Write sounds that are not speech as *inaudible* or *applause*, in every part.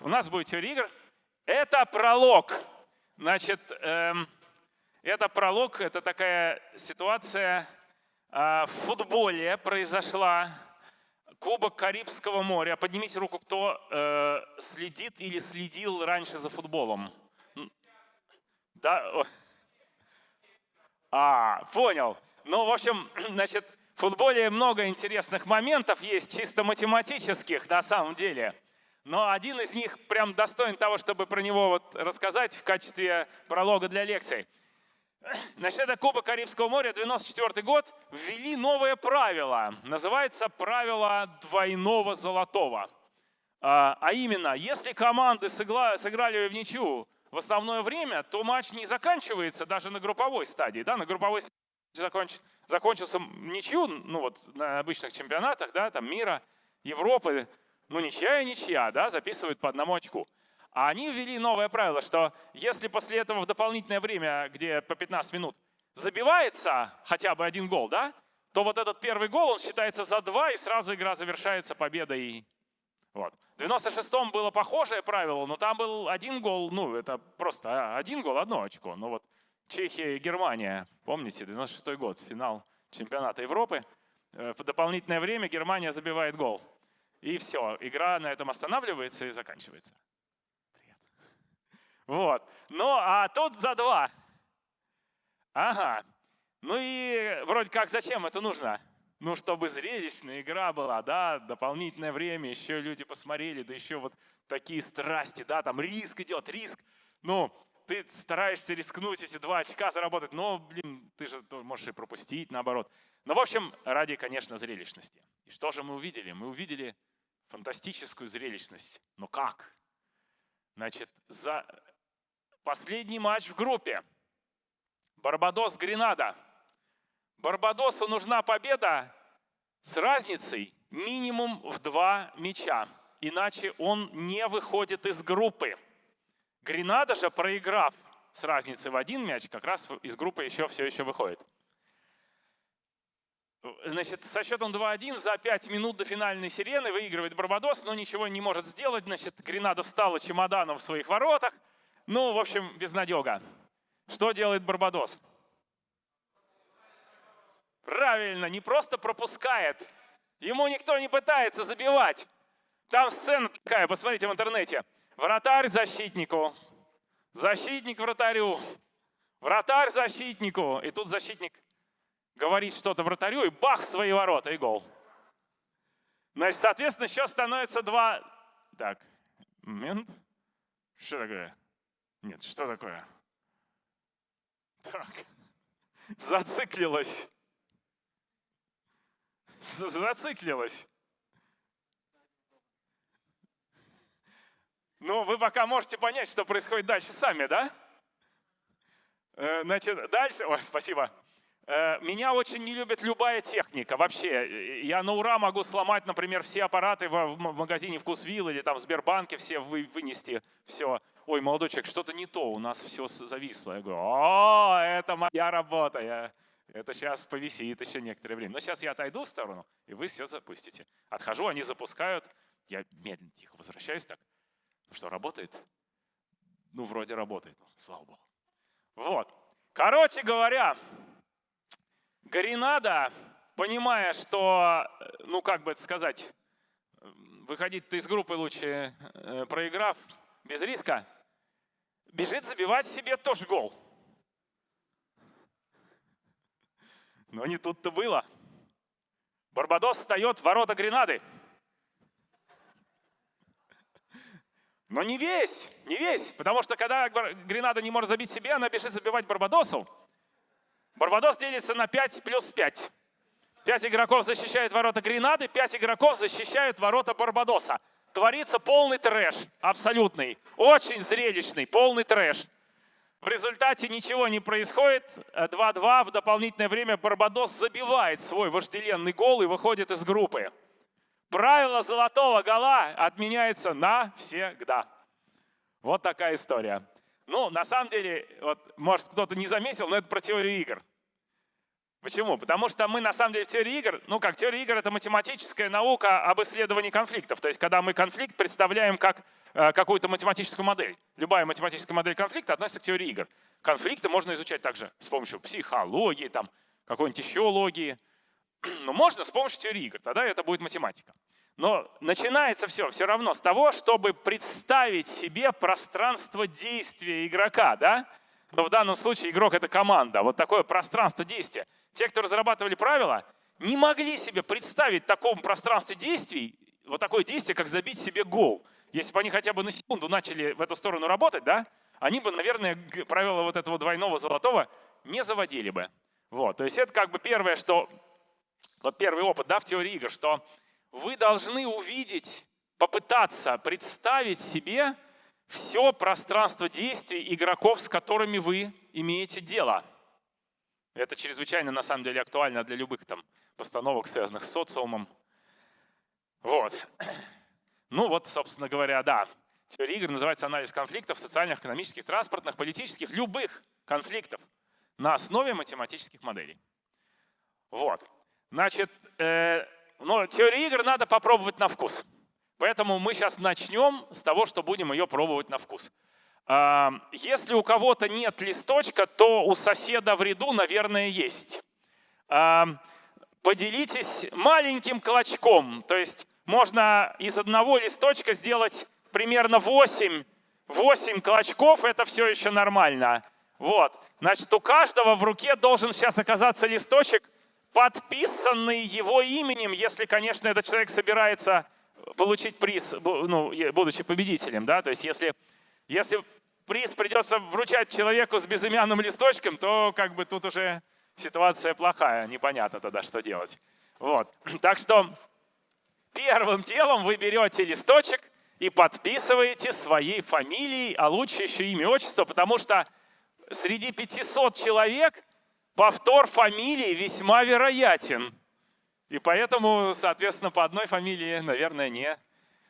у нас будет теория игр. Это пролог. Значит, эм, это пролог, это такая ситуация э, в футболе произошла. Кубок Карибского моря. Поднимите руку, кто э, следит или следил раньше за футболом. Да? А, понял. Ну, в общем, *clears throat* значит, в футболе много интересных моментов есть, чисто математических на самом деле. Но один из них прям достоин того, чтобы про него вот рассказать в качестве пролога для лекций. Значит, это Кубок Карибского моря, 94 год, ввели новое правило. Называется правило двойного золотого. А, а именно, если команды сыграли в ничью в основное время, то матч не заканчивается даже на групповой стадии. Да? На групповой стадии законч, закончился ничью, ну вот на обычных чемпионатах, да, там мира, Европы, ну ничья и ничья, да, записывают по одному очку. А они ввели новое правило, что если после этого в дополнительное время, где по 15 минут, забивается хотя бы один гол, да, то вот этот первый гол, он считается за два, и сразу игра завершается победой вот. В 96-м было похожее правило, но там был один гол, ну это просто один гол, одно очко. Но вот Чехия и Германия, помните, 96-й год, финал чемпионата Европы. Э, в дополнительное время Германия забивает гол. И все, игра на этом останавливается и заканчивается. Привет. Вот. Ну, а тут за два. Ага. Ну и вроде как зачем это нужно? ну, чтобы зрелищная игра была, да, дополнительное время, еще люди посмотрели, да еще вот такие страсти, да, там риск идет, риск. Ну, ты стараешься рискнуть эти два очка заработать, но, блин, ты же можешь и пропустить, наоборот. Но, в общем, ради, конечно, зрелищности. И что же мы увидели? Мы увидели фантастическую зрелищность. Но как? Значит, за последний матч в группе. Барбадос-Гренада – Барбадосу нужна победа с разницей минимум в два мяча, иначе он не выходит из группы. Гренада же, проиграв с разницей в один мяч, как раз из группы еще все еще выходит. Значит, со счетом 2-1 за 5 минут до финальной сирены выигрывает Барбадос, но ничего не может сделать. Значит, Гренада встала чемоданом в своих воротах. Ну, в общем, безнадега. Что делает Барбадос? Правильно, не просто пропускает. Ему никто не пытается забивать. Там сцена такая, посмотрите в интернете. Вратарь защитнику, защитник вратарю, вратарь защитнику. И тут защитник говорит что-то вратарю, и бах, свои ворота, и гол. Значит, соответственно, сейчас становится два... Так, момент. Что такое? Нет, что такое? Так, зациклилось зациклилась. Ну, вы пока можете понять, что происходит дальше сами, да? Э, значит, дальше... Ой, спасибо. Э, меня очень не любит любая техника. Вообще, я на ура могу сломать, например, все аппараты в магазине «Вкусвилл» или там в Сбербанке все вынести. Все. Ой, молодой человек, что-то не то, у нас все зависло. Я говорю, о, это моя работа. Я это сейчас повисит еще некоторое время. Но сейчас я отойду в сторону, и вы все запустите. Отхожу, они запускают. Я медленно, тихо возвращаюсь так. Ну что, работает? Ну, вроде работает, слава богу. Вот. Короче говоря, Гренада, понимая, что, ну как бы это сказать, выходить-то из группы лучше, э, проиграв без риска, бежит забивать себе тоже гол. Но не тут-то было. Барбадос встает в ворота Гренады. Но не весь, не весь, потому что когда Гренада не может забить себе, она бежит забивать Барбадосу. Барбадос делится на 5 плюс 5. 5 игроков защищают ворота Гренады, 5 игроков защищают ворота Барбадоса. Творится полный трэш, абсолютный, очень зрелищный, полный трэш. В результате ничего не происходит. 2-2 в дополнительное время Барбадос забивает свой вожделенный гол и выходит из группы. Правило золотого гола отменяется навсегда. Вот такая история. Ну, на самом деле, вот, может, кто-то не заметил, но это про теорию игр. Почему? Потому что мы на самом деле в теории игр, ну как, теория игр — это математическая наука об исследовании конфликтов. То есть когда мы конфликт представляем как э, какую-то математическую модель. Любая математическая модель конфликта относится к теории игр. Конфликты можно изучать также с помощью психологии, там, какой-нибудь еще логии. *clears throat* Но можно с помощью теории игр, тогда это будет математика. Но начинается все все равно с того, чтобы представить себе пространство действия игрока. Да? Но в данном случае игрок — это команда. Вот такое пространство действия. Те, кто разрабатывали правила, не могли себе представить в таком пространстве действий вот такое действие, как забить себе гол. Если бы они хотя бы на секунду начали в эту сторону работать, да, они бы, наверное, правила вот этого двойного золотого не заводили бы. Вот, то есть это как бы первое, что, вот первый опыт да, в теории игр, что вы должны увидеть, попытаться представить себе все пространство действий игроков, с которыми вы имеете дело. Это чрезвычайно, на самом деле, актуально для любых там постановок, связанных с социумом. Вот. *clears throat* Ну вот, собственно говоря, да. Теория игр называется анализ конфликтов социальных, экономических, транспортных, политических, любых конфликтов на основе математических моделей. Вот. Значит, э, но теорию игр надо попробовать на вкус. Поэтому мы сейчас начнем с того, что будем ее пробовать на вкус. А, если у кого-то нет листочка, то у соседа в ряду, наверное, есть. А, поделитесь маленьким клочком. То есть можно из одного листочка сделать примерно 8, 8 клочков, это все еще нормально. Вот. Значит, у каждого в руке должен сейчас оказаться листочек, подписанный его именем, если, конечно, этот человек собирается получить приз, ну, будучи победителем. Да? То есть если, если приз придется вручать человеку с безымянным листочком, то как бы тут уже ситуация плохая, непонятно тогда, что делать. Вот. *clears throat* Так что первым делом вы берете листочек и подписываете своей фамилией, а лучше еще имя, отчество, потому что среди 500 человек повтор фамилии весьма вероятен. И поэтому, соответственно, по одной фамилии, наверное, не.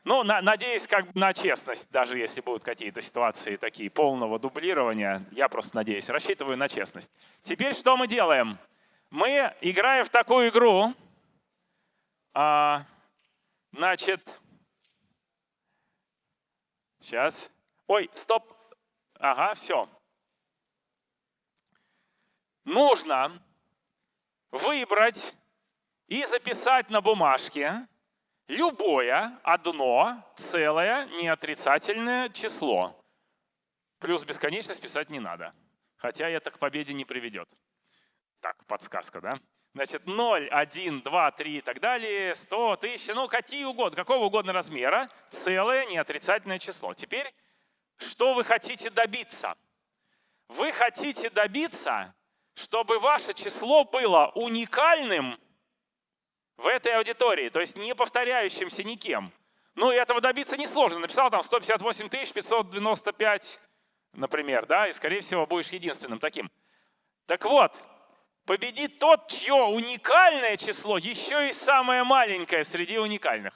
Ну, на, надеюсь, как бы на честность, даже если будут какие-то ситуации такие полного дублирования, я просто надеюсь, рассчитываю на честность. Теперь что мы делаем? Мы играем в такую игру, а, значит, сейчас, ой, стоп, ага, все. Нужно выбрать и записать на бумажке любое одно целое неотрицательное число. Плюс бесконечность писать не надо, хотя это к победе не приведет. Так, подсказка, да? Значит, 0, 1, 2, 3 и так далее, 100, 1000, ну какие угодно, какого угодно размера, целое неотрицательное число. Теперь, что вы хотите добиться? Вы хотите добиться, чтобы ваше число было уникальным в этой аудитории, то есть не повторяющимся никем. Ну, и этого добиться несложно. Написал там 158 595, например, да, и, скорее всего, будешь единственным таким. Так вот, победит тот, чье уникальное число еще и самое маленькое среди уникальных.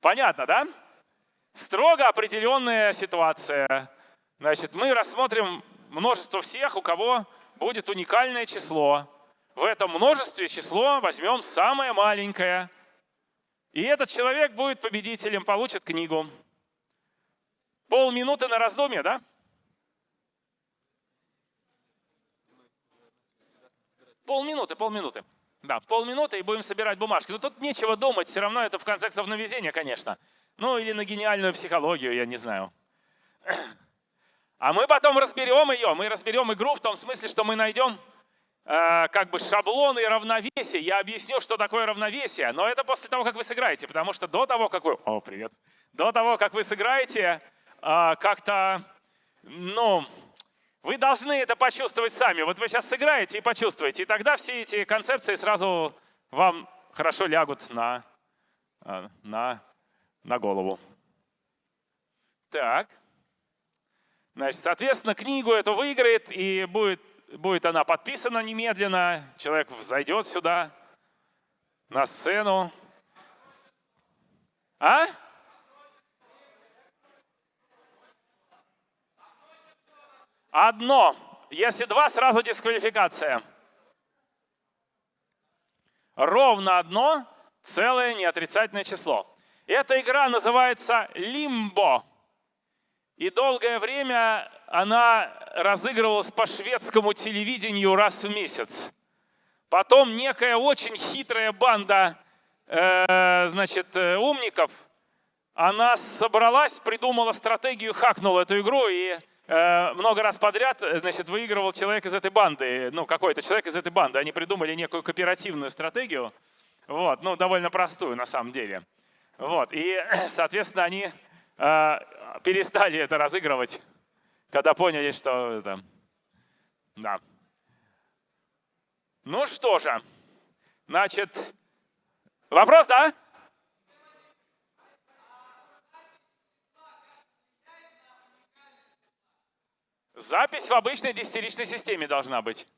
Понятно, да? Строго определенная ситуация. Значит, мы рассмотрим множество всех, у кого будет уникальное число. В этом множестве число возьмем самое маленькое. И этот человек будет победителем, получит книгу. Полминуты на раздумье, да? Полминуты, полминуты. Да, полминуты и будем собирать бумажки. Но тут нечего думать, все равно это в конце концов на везение, конечно. Ну или на гениальную психологию, я не знаю. А мы потом разберем ее. Мы разберем игру в том смысле, что мы найдем э, как бы шаблоны равновесия. Я объясню, что такое равновесие, но это после того, как вы сыграете, потому что до того, как вы... О, привет. До того, как вы сыграете, э, как-то, ну, вы должны это почувствовать сами. Вот вы сейчас сыграете и почувствуете, и тогда все эти концепции сразу вам хорошо лягут на, э, на, на голову. Так. Значит, соответственно, книгу эту выиграет, и будет будет она подписана немедленно, человек зайдет сюда, на сцену. А? Одно, если два, сразу дисквалификация. Ровно одно целое неотрицательное число. Эта игра называется «Лимбо». И долгое время она разыгрывалась по шведскому телевидению раз в месяц. Потом некая очень хитрая банда э, значит, э, умников, она собралась, придумала стратегию, хакнула эту игру и э, много раз подряд значит, выигрывал человек из этой банды, ну какой-то человек из этой банды. Они придумали некую кооперативную стратегию, вот, ну довольно простую на самом деле. Вот, и, *clears throat* соответственно, они э, перестали это разыгрывать, когда поняли, что это... Да. Ну что же, значит, вопрос, да? Запись в обычной десятиричной системе должна быть.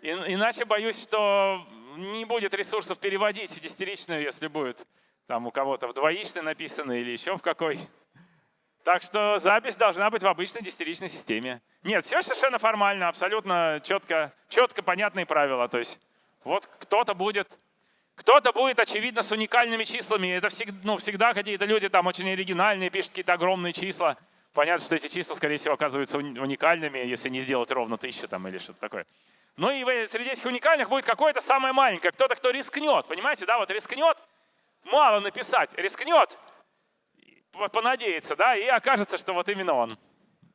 иначе боюсь, что не будет ресурсов переводить в десятиричную, если будет там у кого-то в двоичной написано или еще в какой. Так что запись должна быть в обычной десятиричной системе. Нет, все совершенно формально, абсолютно четко, четко понятные правила. То есть вот кто-то будет, кто-то будет, очевидно, с уникальными числами. Это всегда, ну, всегда какие-то люди там очень оригинальные, пишут какие-то огромные числа. Понятно, что эти числа, скорее всего, оказываются уникальными, если не сделать ровно тысячу там или что-то такое. Ну и среди этих уникальных будет какое-то самое маленькое, кто-то, кто рискнет, понимаете, да, вот рискнет, мало написать, рискнет, понадеяться, да, и окажется, что вот именно он.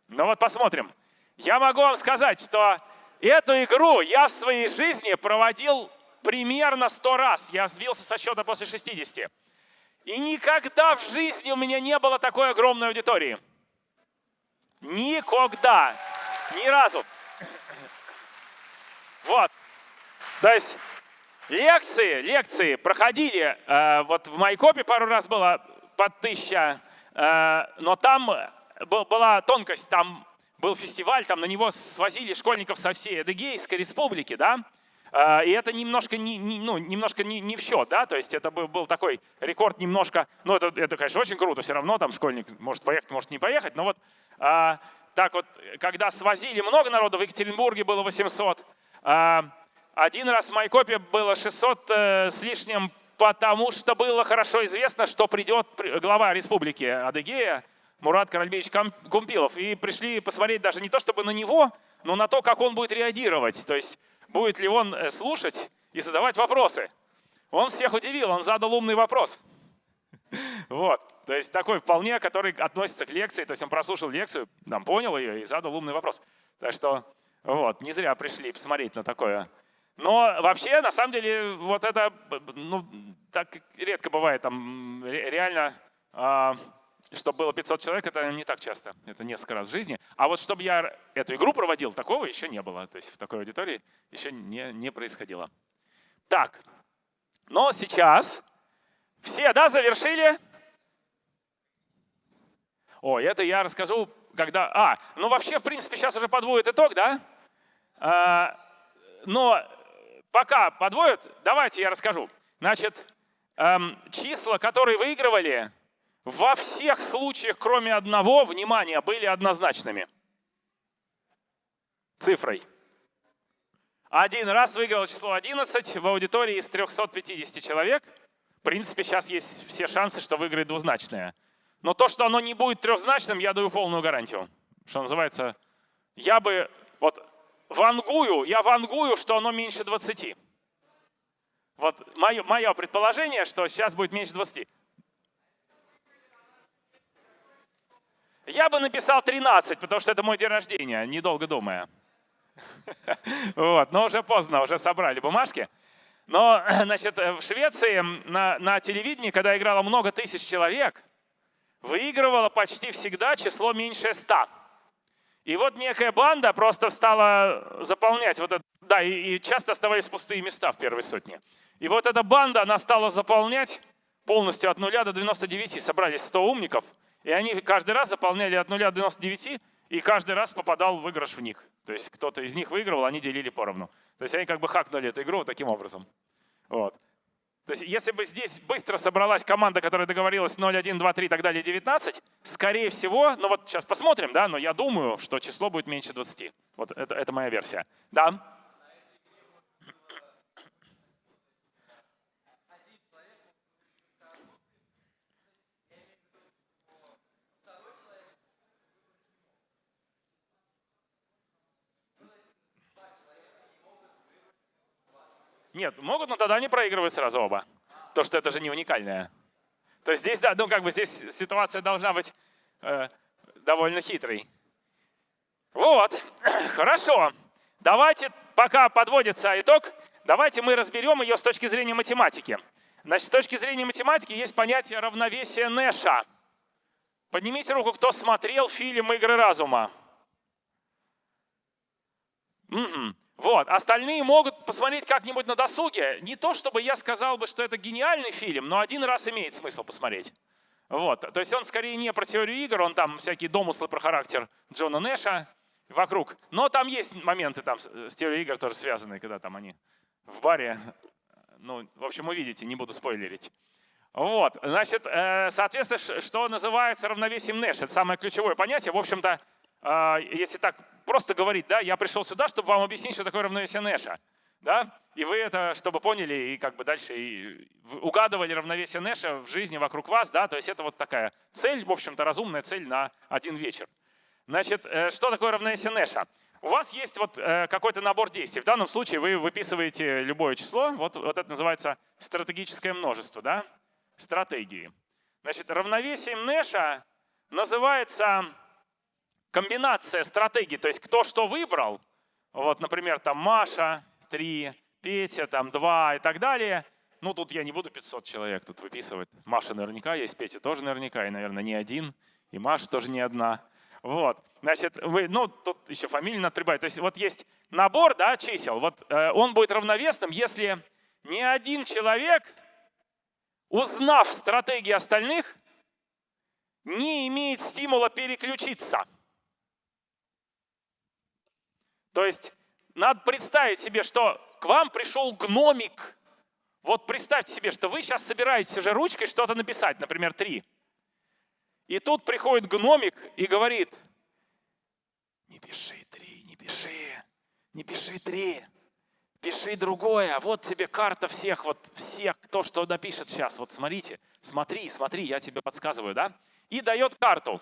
Ну вот посмотрим. Я могу вам сказать, что эту игру я в своей жизни проводил примерно 100 раз. Я сбился со счета после 60. И никогда в жизни у меня не было такой огромной аудитории. Никогда. Ни разу. Вот. То есть лекции, лекции проходили, э, вот в Майкопе пару раз было под тысяча но там была тонкость, там был фестиваль, там на него свозили школьников со всей Эдегейской республики, да, э, и это немножко не, не, ну, немножко не, не в счет, да, то есть это был, был такой рекорд немножко, ну это, это, конечно, очень круто, все равно там школьник может поехать, может не поехать, но вот так вот, когда свозили много народу, в Екатеринбурге было 800, а, один раз в Майкопе было 600 э, с лишним потому что было хорошо известно, что придет глава республики Адыгея, Мурат Каральбеевич Кумпилов. И пришли посмотреть даже не то чтобы на него, но на то, как он будет реагировать. То есть будет ли он э, слушать и задавать вопросы. Он всех удивил, он задал умный вопрос. *laughs* Вот, то есть такой вполне, который относится к лекции, то есть он прослушал лекцию, там, понял ее и задал умный вопрос. Так что вот, не зря пришли посмотреть на такое но вообще, на самом деле, вот это, ну, так редко бывает, там реально, э, чтобы было 500 человек, это не так часто, это несколько раз в жизни. А вот чтобы я эту игру проводил, такого еще не было, то есть в такой аудитории еще не, не происходило. Так, но сейчас все, да, завершили? О, это я расскажу, когда... А, ну вообще, в принципе, сейчас уже подводит итог, да? А, но пока подводят, давайте я расскажу. Значит, эм, числа, которые выигрывали, во всех случаях, кроме одного, внимание, были однозначными. Цифрой. Один раз выиграл число 11 в аудитории из 350 человек. В принципе, сейчас есть все шансы, что выиграет двузначное. Но то, что оно не будет трехзначным, я даю полную гарантию. Что называется, я бы, вангую, я вангую, что оно меньше 20. Вот мое, мое предположение, что сейчас будет меньше 20. Я бы написал 13, потому что это мой день рождения, недолго думая. *laughs* Вот, но уже поздно, уже собрали бумажки. Но, *clears throat* значит, в Швеции на, на телевидении, когда играло много тысяч человек, выигрывало почти всегда число меньше 100. И вот некая банда просто стала заполнять вот это, да, и, и часто оставались пустые места в первой сотне. И вот эта банда, она стала заполнять полностью от 0 до 99, собрались 100 умников, и они каждый раз заполняли от 0 до 99, и каждый раз попадал выигрыш в них. То есть кто-то из них выигрывал, они делили поровну. То есть они как бы хакнули эту игру вот таким образом. Вот. То есть если бы здесь быстро собралась команда, которая договорилась 0, 1, 2, 3 и так далее, 19, скорее всего, ну вот сейчас посмотрим, да, но я думаю, что число будет меньше 20. Вот это, это моя версия. Да? Нет, могут, но тогда они проигрывают сразу оба. То, что это же не уникальное. То есть здесь, да, ну как бы здесь ситуация должна быть э, довольно хитрой. Вот, *clears throat* хорошо. Давайте, пока подводится итог, давайте мы разберем ее с точки зрения математики. Значит, с точки зрения математики есть понятие равновесия Нэша. Поднимите руку, кто смотрел фильм «Игры разума». Угу. Вот. Остальные могут посмотреть как-нибудь на досуге. Не то, чтобы я сказал бы, что это гениальный фильм, но один раз имеет смысл посмотреть. Вот. То есть он скорее не про теорию игр, он там всякие домыслы про характер Джона Нэша вокруг. Но там есть моменты там с теорией игр тоже связанные, когда там они в баре. Ну, в общем, увидите, не буду спойлерить. Вот, значит, э, соответственно, что называется равновесием Нэша? Это самое ключевое понятие. В общем-то, а, если так просто говорить, да, я пришел сюда, чтобы вам объяснить, что такое равновесие Нэша. Да? И вы это, чтобы поняли, и как бы дальше и угадывали равновесие Нэша в жизни вокруг вас. Да? То есть это вот такая цель, в общем-то, разумная цель на один вечер. Значит, э, что такое равновесие Нэша? У вас есть вот э, какой-то набор действий. В данном случае вы выписываете любое число. Вот, вот это называется стратегическое множество, да? стратегии. Значит, равновесием Нэша называется комбинация стратегий, то есть кто что выбрал, вот, например, там Маша, 3, Петя, там 2 и так далее, ну тут я не буду 500 человек тут выписывать. Маша наверняка есть, Петя тоже наверняка, и, наверное, не один, и Маша тоже не одна. Вот, значит, вы, ну тут еще фамилию надо прибавить. То есть вот есть набор да, чисел, вот э, он будет равновесным, если ни один человек, узнав стратегии остальных, не имеет стимула переключиться – то есть надо представить себе, что к вам пришел гномик. Вот представьте себе, что вы сейчас собираетесь уже ручкой что-то написать, например, три. И тут приходит гномик и говорит, не пиши три, не пиши, не пиши три, пиши другое. Вот тебе карта всех, вот всех, кто что напишет сейчас. Вот смотрите, смотри, смотри, я тебе подсказываю, да? И дает карту.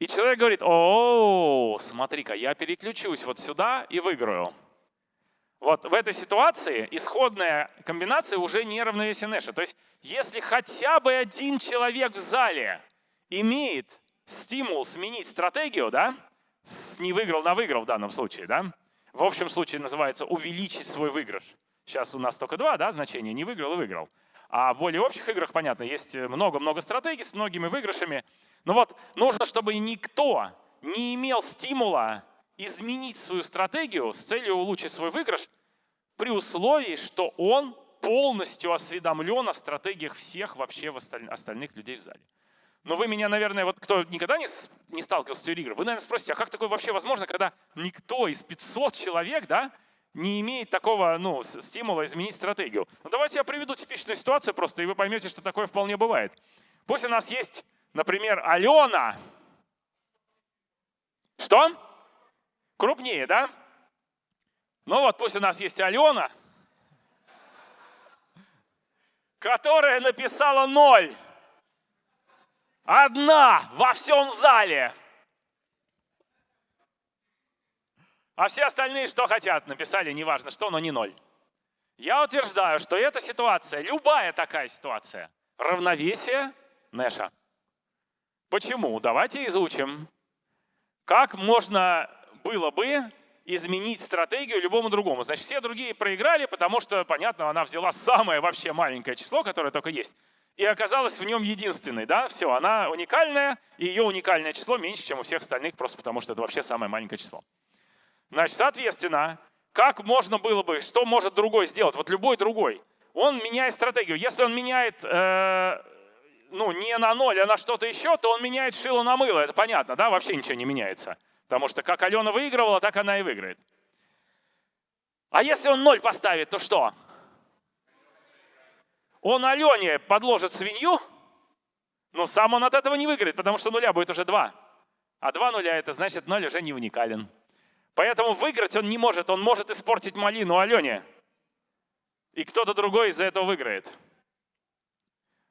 И человек говорит, о, смотри-ка, я переключусь вот сюда и выиграю. Вот в этой ситуации исходная комбинация уже не равновесие Нэша. То есть если хотя бы один человек в зале имеет стимул сменить стратегию, да, с не выиграл на выиграл в данном случае, да, в общем случае называется увеличить свой выигрыш. Сейчас у нас только два да, значения, не выиграл и выиграл. А в более общих играх, понятно, есть много-много стратегий с многими выигрышами. Но вот нужно, чтобы никто не имел стимула изменить свою стратегию с целью улучшить свой выигрыш при условии, что он полностью осведомлен о стратегиях всех вообще остальных людей в зале. Но вы меня, наверное, вот кто никогда не, не сталкивался с теорией игр, вы, наверное, спросите, а как такое вообще возможно, когда никто из 500 человек, да, не имеет такого ну, стимула изменить стратегию. Ну, давайте я приведу типичную ситуацию просто, и вы поймете, что такое вполне бывает. Пусть у нас есть, например, Алена. Что? Крупнее, да? Ну вот пусть у нас есть Алена, которая написала ноль. Одна во всем зале. А все остальные что хотят, написали, неважно что, но не ноль. Я утверждаю, что эта ситуация, любая такая ситуация, равновесие Нэша. Почему? Давайте изучим. Как можно было бы изменить стратегию любому другому. Значит, все другие проиграли, потому что, понятно, она взяла самое вообще маленькое число, которое только есть, и оказалась в нем единственной. Да? Все, она уникальная, и ее уникальное число меньше, чем у всех остальных, просто потому что это вообще самое маленькое число. Значит, соответственно, как можно было бы, что может другой сделать, вот любой другой? Он меняет стратегию. Если он меняет э, ну, не на ноль, а на что-то еще, то он меняет шило на мыло. Это понятно, да? Вообще ничего не меняется. Потому что как Алена выигрывала, так она и выиграет. А если он ноль поставит, то что? он Алене подложит свинью, но сам он от этого не выиграет, потому что нуля будет уже два. А два нуля это значит ноль уже не уникален. Поэтому выиграть он не может, он может испортить малину Алене. И кто-то другой из-за этого выиграет.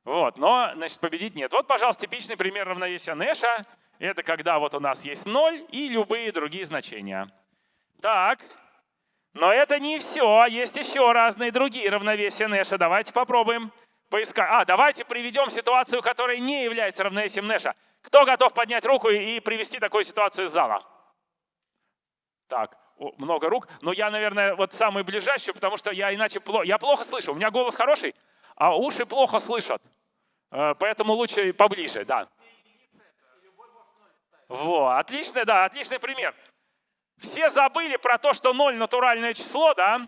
Вот, но, значит, победить нет. Вот, пожалуйста, типичный пример равновесия Нэша. Это когда вот у нас есть ноль и любые другие значения. Так, но это не все. Есть еще разные другие равновесия Нэша. Давайте попробуем поискать. А, давайте приведем ситуацию, которая не является равновесием Нэша. Кто готов поднять руку и привести такую ситуацию из зала? Так, много рук. Но я, наверное, вот самый ближайший, потому что я иначе плохо, я плохо слышу. У меня голос хороший, а уши плохо слышат. Э, поэтому лучше поближе, да. Во, отличный, да, отличный пример. Все забыли про то, что 0 натуральное число, да?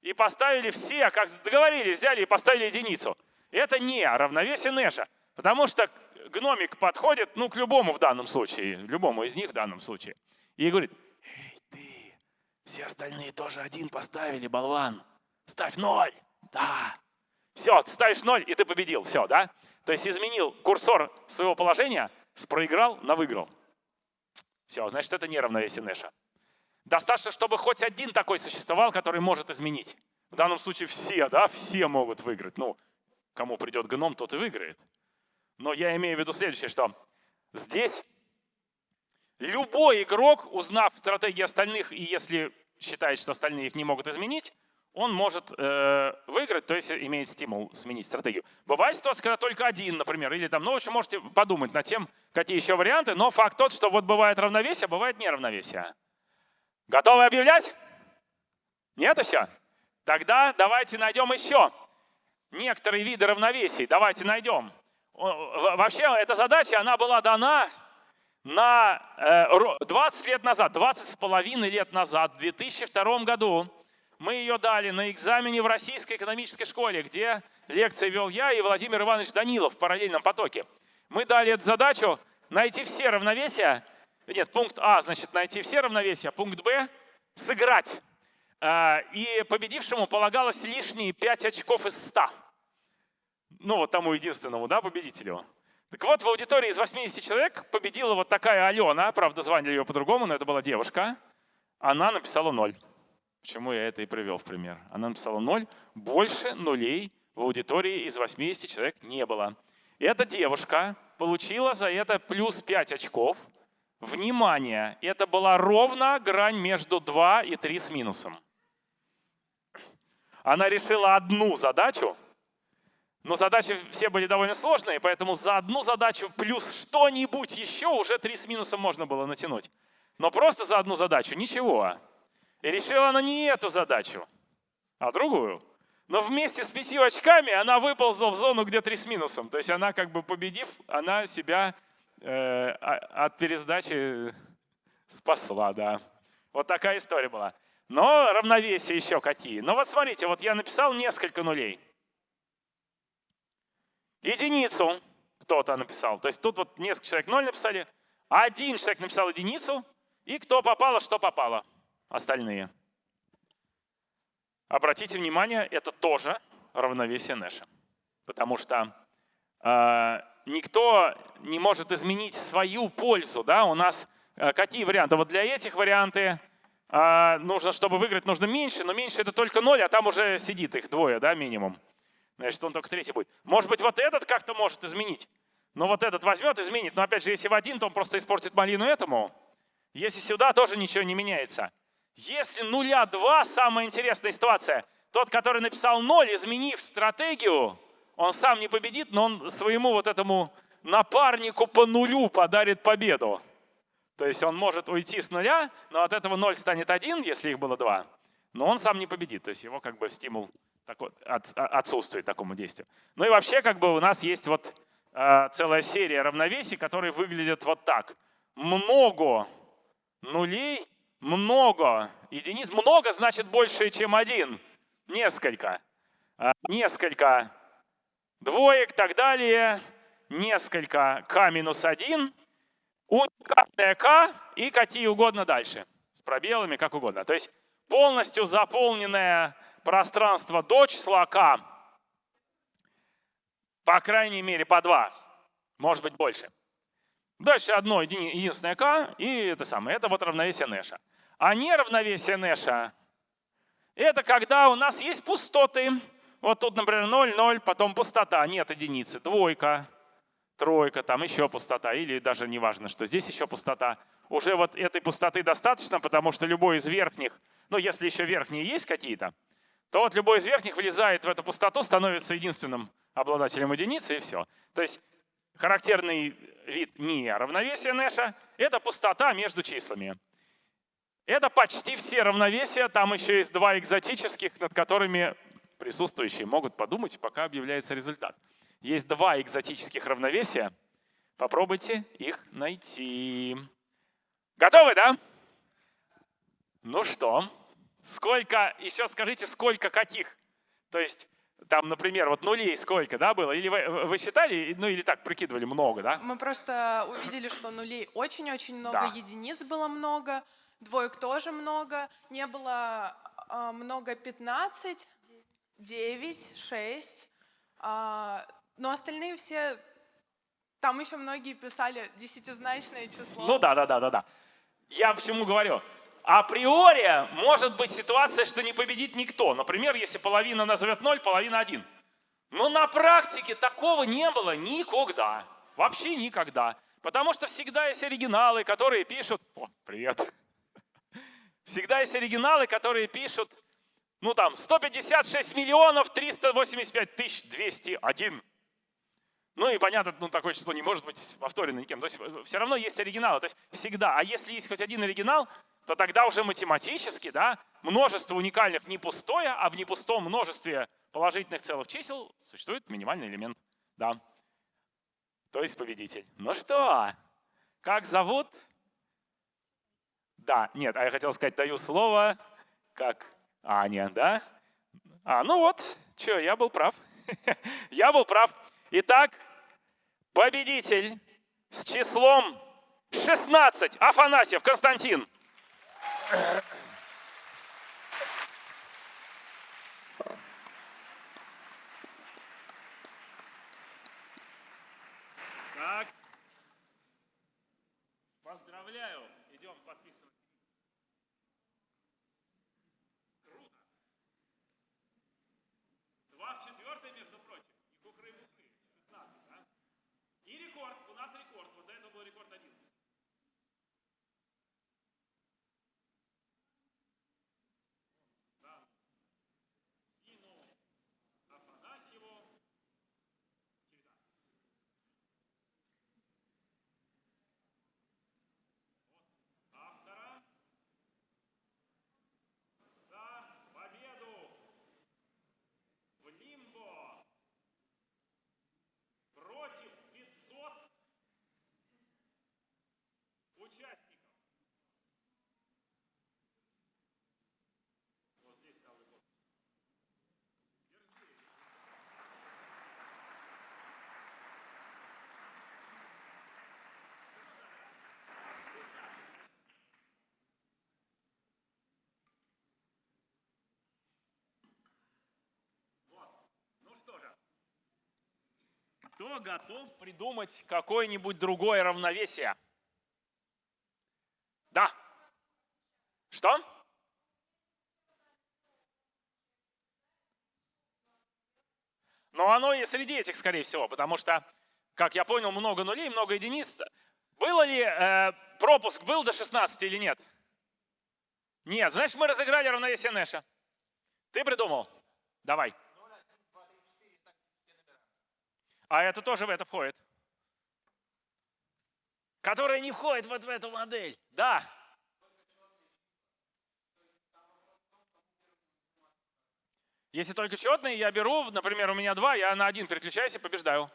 И поставили все, как договорились, взяли и поставили единицу. Это не равновесие Нэша, потому что гномик подходит, ну, к любому в данном случае, любому из них в данном случае, и говорит, эй, ты, все остальные тоже один поставили, болван, ставь ноль, да. Все, ставишь ноль, и ты победил, все, да? То есть изменил курсор своего положения, спроиграл на выиграл. Все, значит, это не равновесие Нэша. Достаточно, чтобы хоть один такой существовал, который может изменить. В данном случае все, да, все могут выиграть. Ну, кому придет гном, тот и выиграет. Но я имею в виду следующее, что здесь любой игрок, узнав стратегии остальных, и если считает, что остальные их не могут изменить, он может э, выиграть, то есть имеет стимул сменить стратегию. Бывает ситуация, когда только один, например, или там, ну, в общем, можете подумать над тем, какие еще варианты, но факт тот, что вот бывает равновесие, бывает неравновесие. Готовы объявлять? Нет еще? Тогда давайте найдем еще некоторые виды равновесий. Давайте найдем. Вообще, эта задача, она была дана на 20 э, лет назад, 20 с половиной лет назад, в 2002 году мы ее дали на экзамене в Российской экономической школе, где лекции вел я и Владимир Иванович Данилов в параллельном потоке. Мы дали эту задачу найти все равновесия. Нет, пункт А, значит, найти все равновесия. Пункт Б – сыграть. А, и победившему полагалось лишние 5 очков из 100. Ну, вот тому единственному, да, победителю. Так вот, в аудитории из 80 человек победила вот такая Алена, правда, звали ее по-другому, но это была девушка. Она написала ноль. Почему я это и привел в пример. Она написала 0, больше нулей в аудитории из 80 человек не было. Эта девушка получила за это плюс 5 очков. Внимание, это была ровно грань между 2 и 3 с минусом. Она решила одну задачу, но задачи все были довольно сложные, поэтому за одну задачу плюс что-нибудь еще уже 3 с минусом можно было натянуть. Но просто за одну задачу ничего. И решила она не эту задачу, а другую. Но вместе с пятью очками она выползла в зону, где три с минусом. То есть она как бы победив, она себя э, от пересдачи спасла, да. Вот такая история была. Но равновесие еще какие. Но вот смотрите, вот я написал несколько нулей. Единицу кто-то написал. То есть тут вот несколько человек ноль написали. Один человек написал единицу. И кто попало, что попало остальные. Обратите внимание, это тоже равновесие Нэша. Потому что э, никто не может изменить свою пользу. Да? У нас э, какие варианты? Вот для этих варианты э, нужно, чтобы выиграть, нужно меньше, но меньше это только ноль, а там уже сидит их двое, да, минимум. Значит, он только третий будет. Может быть, вот этот как-то может изменить. Но вот этот возьмет, изменит. Но опять же, если в один, то он просто испортит малину этому. Если сюда, тоже ничего не меняется. Если нуля два, самая интересная ситуация. Тот, который написал ноль, изменив стратегию, он сам не победит, но он своему вот этому напарнику по нулю подарит победу. То есть он может уйти с нуля, но от этого ноль станет один, если их было два. Но он сам не победит, то есть его как бы стимул такой, от, отсутствует такому действию. Ну и вообще как бы у нас есть вот э, целая серия равновесий, которые выглядят вот так. Много нулей много единиц. Много значит больше, чем один. Несколько. А, несколько двоек, так далее. Несколько k минус 1. Уникальное k и какие угодно дальше. С пробелами, как угодно. То есть полностью заполненное пространство до числа k По крайней мере, по два. Может быть, больше. Дальше одно единственное k, и это самое. Это вот равновесие Нэша. А неравновесие Нэша — это когда у нас есть пустоты. Вот тут, например, 0, 0, потом пустота, нет единицы, двойка, тройка, там еще пустота, или даже не важно, что здесь еще пустота. Уже вот этой пустоты достаточно, потому что любой из верхних, ну если еще верхние есть какие-то, то вот любой из верхних влезает в эту пустоту, становится единственным обладателем единицы, и все. То есть характерный вид неравновесия Нэша — это пустота между числами. Это почти все равновесия, там еще есть два экзотических, над которыми присутствующие могут подумать, пока объявляется результат. Есть два экзотических равновесия, попробуйте их найти. Готовы, да? Ну что, сколько, еще скажите, сколько каких? То есть там, например, вот нулей сколько, да, было? Или вы, вы считали, ну или так прикидывали много, да? Мы просто увидели, что нулей очень-очень много, да. единиц было много, двоек тоже много, не было э, много 15, 9, 6, э, но остальные все, там еще многие писали десятизначное число. Ну да, да, да, да, да. Я почему говорю? Априори может быть ситуация, что не победит никто. Например, если половина назовет 0, половина 1. Но на практике такого не было никогда. Вообще никогда. Потому что всегда есть оригиналы, которые пишут... О, привет. Всегда есть оригиналы, которые пишут, ну там, 156 миллионов 385 тысяч 201. Ну и понятно, ну такое число не может быть повторено никем. То есть э, все равно есть оригиналы, то есть всегда. А если есть хоть один оригинал, то тогда уже математически да, множество уникальных не пустое, а в непустом множестве положительных целых чисел существует минимальный элемент. Да. То есть победитель. Ну что, как зовут? Да, нет, а я хотел сказать, даю слово, как Аня, да? А, ну вот, что, я был прав. *laughs* я был прав. Итак, победитель с числом 16, Афанасьев Константин. Так. Поздравляю. Идем подписывать. Круто. Два в четвертой, между прочим. И кукры-мукры. 16, да? И рекорд. У нас рекорд. Вот это был рекорд 11. Кто готов придумать какое-нибудь другое равновесие? Да. Что? Но оно и среди этих, скорее всего, потому что, как я понял, много нулей, много единиц. Было ли э, пропуск был до 16 или нет? Нет. Знаешь, мы разыграли равновесие Нэша. Ты придумал? Давай. А это тоже в это входит. Которая не входит вот в эту модель. Да. Если только четные, я беру, например, у меня два, я на один переключаюсь и побеждаю.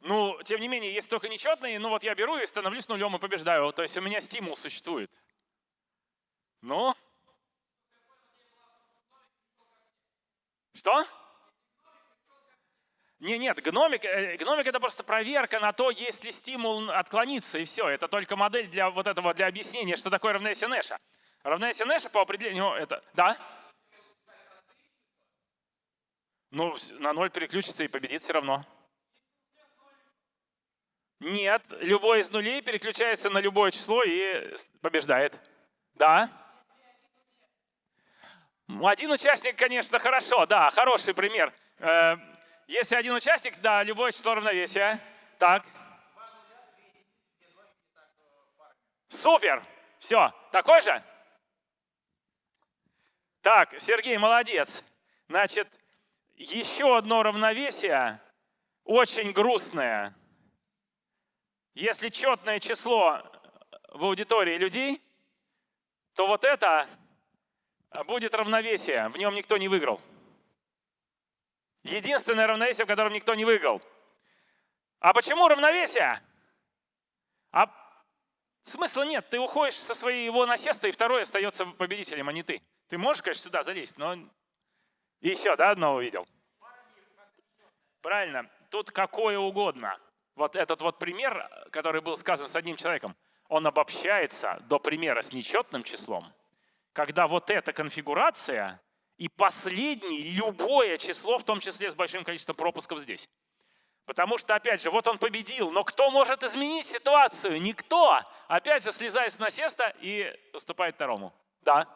Ну, тем не менее, если только нечетные, ну вот я беру и становлюсь нулем и побеждаю. То есть у меня стимул существует. Ну, Что? Не, нет, гномик, э, гномик это просто проверка на то, есть ли стимул отклониться, и все. Это только модель для вот этого, для объяснения, что такое равновесие Нэша. Равновесие Нэша по определению это... Да? Ну, на ноль переключится и победит все равно. Нет, любой из нулей переключается на любое число и побеждает. Да? Один участник, конечно, хорошо, да, хороший пример. Э, если один участник, да, любое число равновесия. Так. Супер! Все, такой же? Так, Сергей, молодец. Значит, еще одно равновесие, очень грустное. Если четное число в аудитории людей, то вот это будет равновесие, в нем никто не выиграл. Единственное равновесие, в котором никто не выиграл. А почему равновесие? А смысла нет, ты уходишь со своего насеста, и второй остается победителем, а не ты. Ты можешь, конечно, сюда залезть, но... Еще, да, одного увидел? Правильно, тут какое угодно. Вот этот вот пример, который был сказан с одним человеком, он обобщается до примера с нечетным числом, когда вот эта конфигурация и последний, любое число, в том числе с большим количеством пропусков здесь. Потому что, опять же, вот он победил, но кто может изменить ситуацию? Никто. Опять же, слезает с насеста и уступает второму. Да.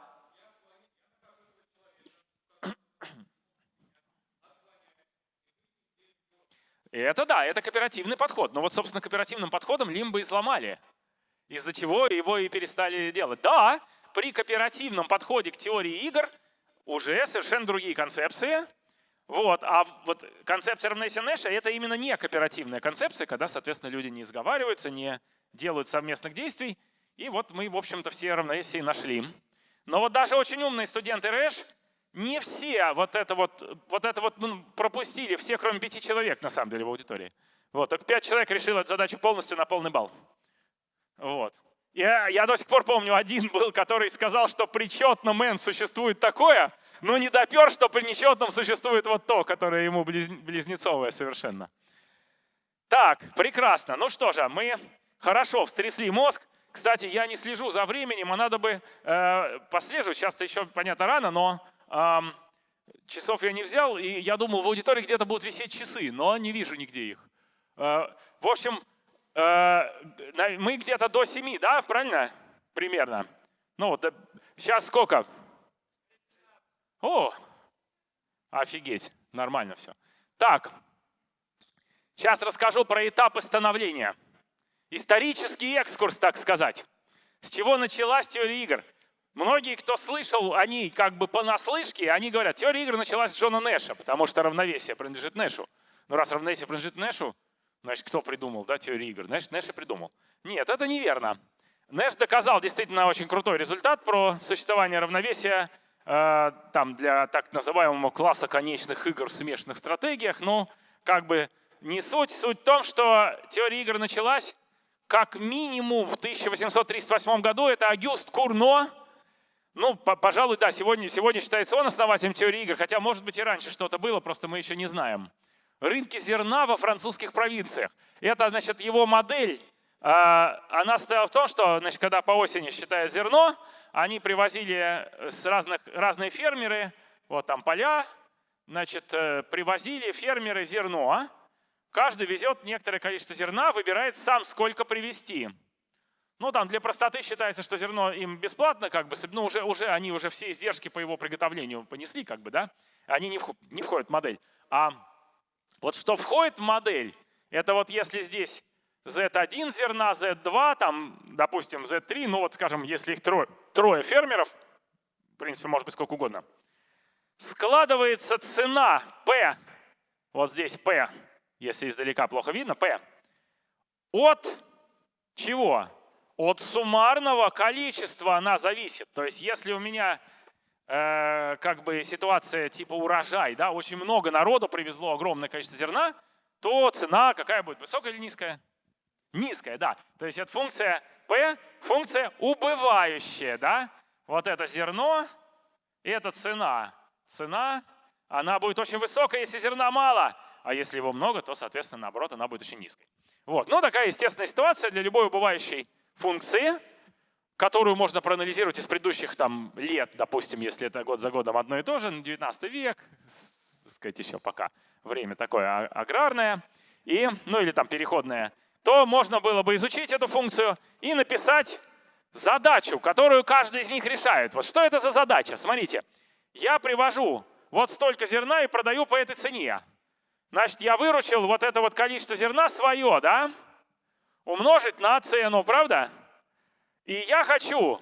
Это да, это кооперативный подход. Но вот, собственно, кооперативным подходом Лимбо сломали. Из-за чего его и перестали делать. Да, при кооперативном подходе к теории игр уже совершенно другие концепции. Вот. А вот концепция равновесия Нэша — это именно не кооперативная концепция, когда, соответственно, люди не сговариваются, не делают совместных действий. И вот мы, в общем-то, все равновесия нашли. Но вот даже очень умные студенты РЭШ не все вот это вот, вот, это вот ну, пропустили, все, кроме пяти человек, на самом деле, в аудитории. Вот, только пять человек решили эту задачу полностью на полный балл. Вот. Я, я до сих пор помню, один был, который сказал, что при четном n существует такое, но не допер, что при нечетном существует вот то, которое ему близнецовое совершенно. Так, прекрасно. Ну что же, мы хорошо встрясли мозг. Кстати, я не слежу за временем, а надо бы э, послеживать. Сейчас-то еще, понятно, рано, но часов я не взял, и я думал, в аудитории где-то будут висеть часы, но не вижу нигде их. Э, в общем, э, мы где-то до 7, да, правильно? Примерно. Ну, вот сейчас сколько? О, офигеть, нормально все. Так, сейчас расскажу про этапы становления. Исторический экскурс, так сказать. С чего началась теория игр? Многие, кто слышал, они как бы понаслышке, они говорят, теория игр началась с Джона Нэша, потому что равновесие принадлежит Нэшу. Ну раз равновесие принадлежит Нэшу, значит, кто придумал да, теорию игр? Значит, Нэш и придумал. Нет, это неверно. Нэш доказал действительно очень крутой результат про существование равновесия э, там, для так называемого класса конечных игр в смешанных стратегиях. Ну, как бы не суть. Суть в том, что теория игр началась как минимум в 1838 году. Это Агюст Курно, ну, пожалуй, да, сегодня, сегодня считается он основателем теории игр, хотя, может быть, и раньше что-то было, просто мы еще не знаем. Рынки зерна во французских провинциях. Это, значит, его модель, а, она стояла в том, что, значит, когда по осени считают зерно, они привозили с разных, разные фермеры, вот там поля, значит, э, привозили фермеры зерно, каждый везет некоторое количество зерна, выбирает сам, сколько привезти. Ну, там для простоты считается, что зерно им бесплатно, как бы, ну, уже, уже они уже все издержки по его приготовлению понесли, как бы, да, они не входят в модель. А вот что входит в модель, это вот если здесь Z1 зерна, Z2, там, допустим, Z3, ну вот, скажем, если их трое, трое фермеров, в принципе, может быть сколько угодно, складывается цена P, вот здесь P, если издалека плохо видно, P, от чего? От суммарного количества она зависит. То есть если у меня э, как бы ситуация типа урожай, да, очень много народу привезло огромное количество зерна, то цена какая будет, высокая или низкая? Низкая, да. То есть это функция P, функция убывающая, да. Вот это зерно, и это цена. Цена, она будет очень высокая, если зерна мало, а если его много, то, соответственно, наоборот, она будет очень низкой. Вот. Ну, такая естественная ситуация для любой убывающей функции, которую можно проанализировать из предыдущих там, лет, допустим, если это год за годом одно и то же, 19 век, сказать, еще пока время такое аграрное, и, ну или там переходное, то можно было бы изучить эту функцию и написать задачу, которую каждый из них решает. Вот что это за задача? Смотрите, я привожу вот столько зерна и продаю по этой цене. Значит, я выручил вот это вот количество зерна свое, да? Умножить на цену, правда? И я хочу,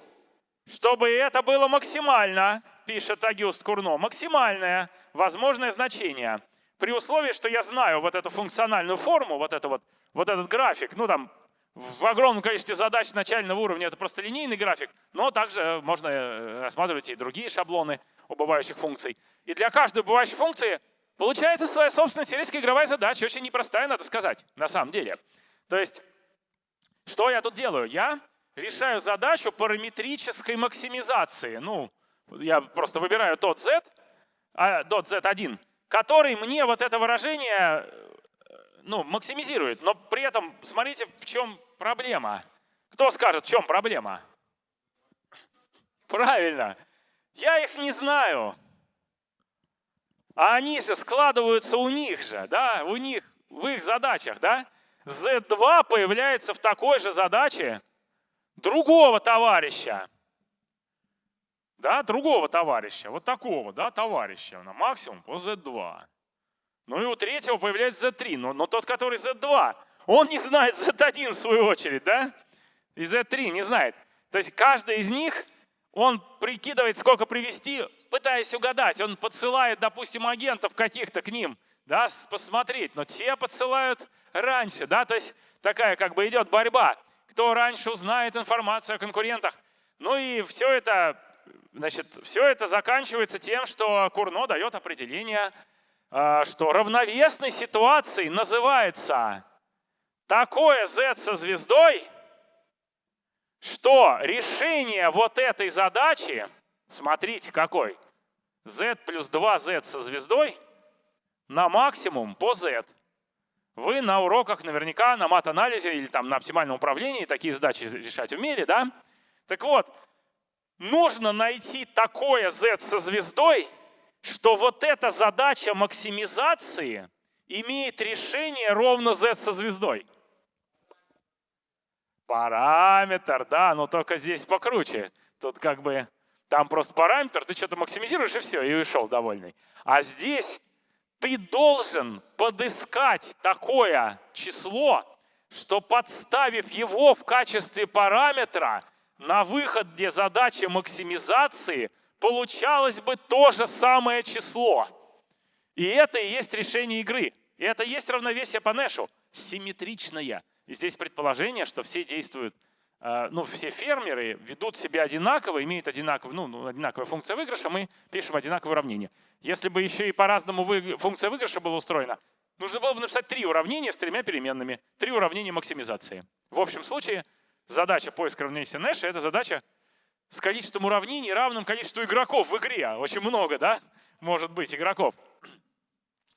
чтобы это было максимально, пишет Агюст Курно, максимальное возможное значение. При условии, что я знаю вот эту функциональную форму, вот, это вот, вот этот график, ну там в огромном количестве задач начального уровня это просто линейный график, но также можно э, рассматривать и другие шаблоны убывающих функций. И для каждой убывающей функции получается своя собственная теоретическая игровая задача, очень непростая, надо сказать, на самом деле. То есть, что я тут делаю? Я решаю задачу параметрической максимизации. Ну, я просто выбираю тот z, а, dot z1, который мне вот это выражение ну, максимизирует. Но при этом смотрите, в чем проблема. Кто скажет, в чем проблема? Правильно. Я их не знаю. А они же складываются у них же, да, у них, в их задачах, да. Z2 появляется в такой же задаче другого товарища. Да, другого товарища, вот такого, да, товарища, на максимум по Z2. Ну и у третьего появляется Z3, но, но тот, который Z2, он не знает Z1 в свою очередь, да? И Z3 не знает. То есть каждый из них, он прикидывает, сколько привести, пытаясь угадать. Он подсылает, допустим, агентов каких-то к ним, да, посмотреть. Но те подсылают раньше, да, то есть такая как бы идет борьба. Кто раньше узнает информацию о конкурентах. Ну и все это, значит, все это заканчивается тем, что Курно дает определение а, что равновесной ситуацией называется такое Z со звездой, что решение вот этой задачи, смотрите какой, Z плюс 2Z со звездой на максимум по Z. Вы на уроках наверняка на мат-анализе или там на оптимальном управлении такие задачи решать умели, да? Так вот, нужно найти такое Z со звездой, что вот эта задача максимизации имеет решение ровно z со звездой. Параметр, да, но только здесь покруче. Тут как бы, там просто параметр, ты что-то максимизируешь и все, и ушел довольный. А здесь ты должен подыскать такое число, что подставив его в качестве параметра на выход, где задача максимизации – получалось бы то же самое число. И это и есть решение игры. И это и есть равновесие по Нэшу. Симметричное. И здесь предположение, что все действуют, ну, все фермеры ведут себя одинаково, имеют одинаковую, ну, ну, одинаковая функция выигрыша, мы пишем одинаковое уравнение. Если бы еще и по-разному функция выигрыша была устроена, нужно было бы написать три уравнения с тремя переменными, три уравнения максимизации. В общем случае задача поиска равновесия Нэша — это задача с количеством уравнений, равным количеству игроков в игре. Очень много, да, может быть, игроков.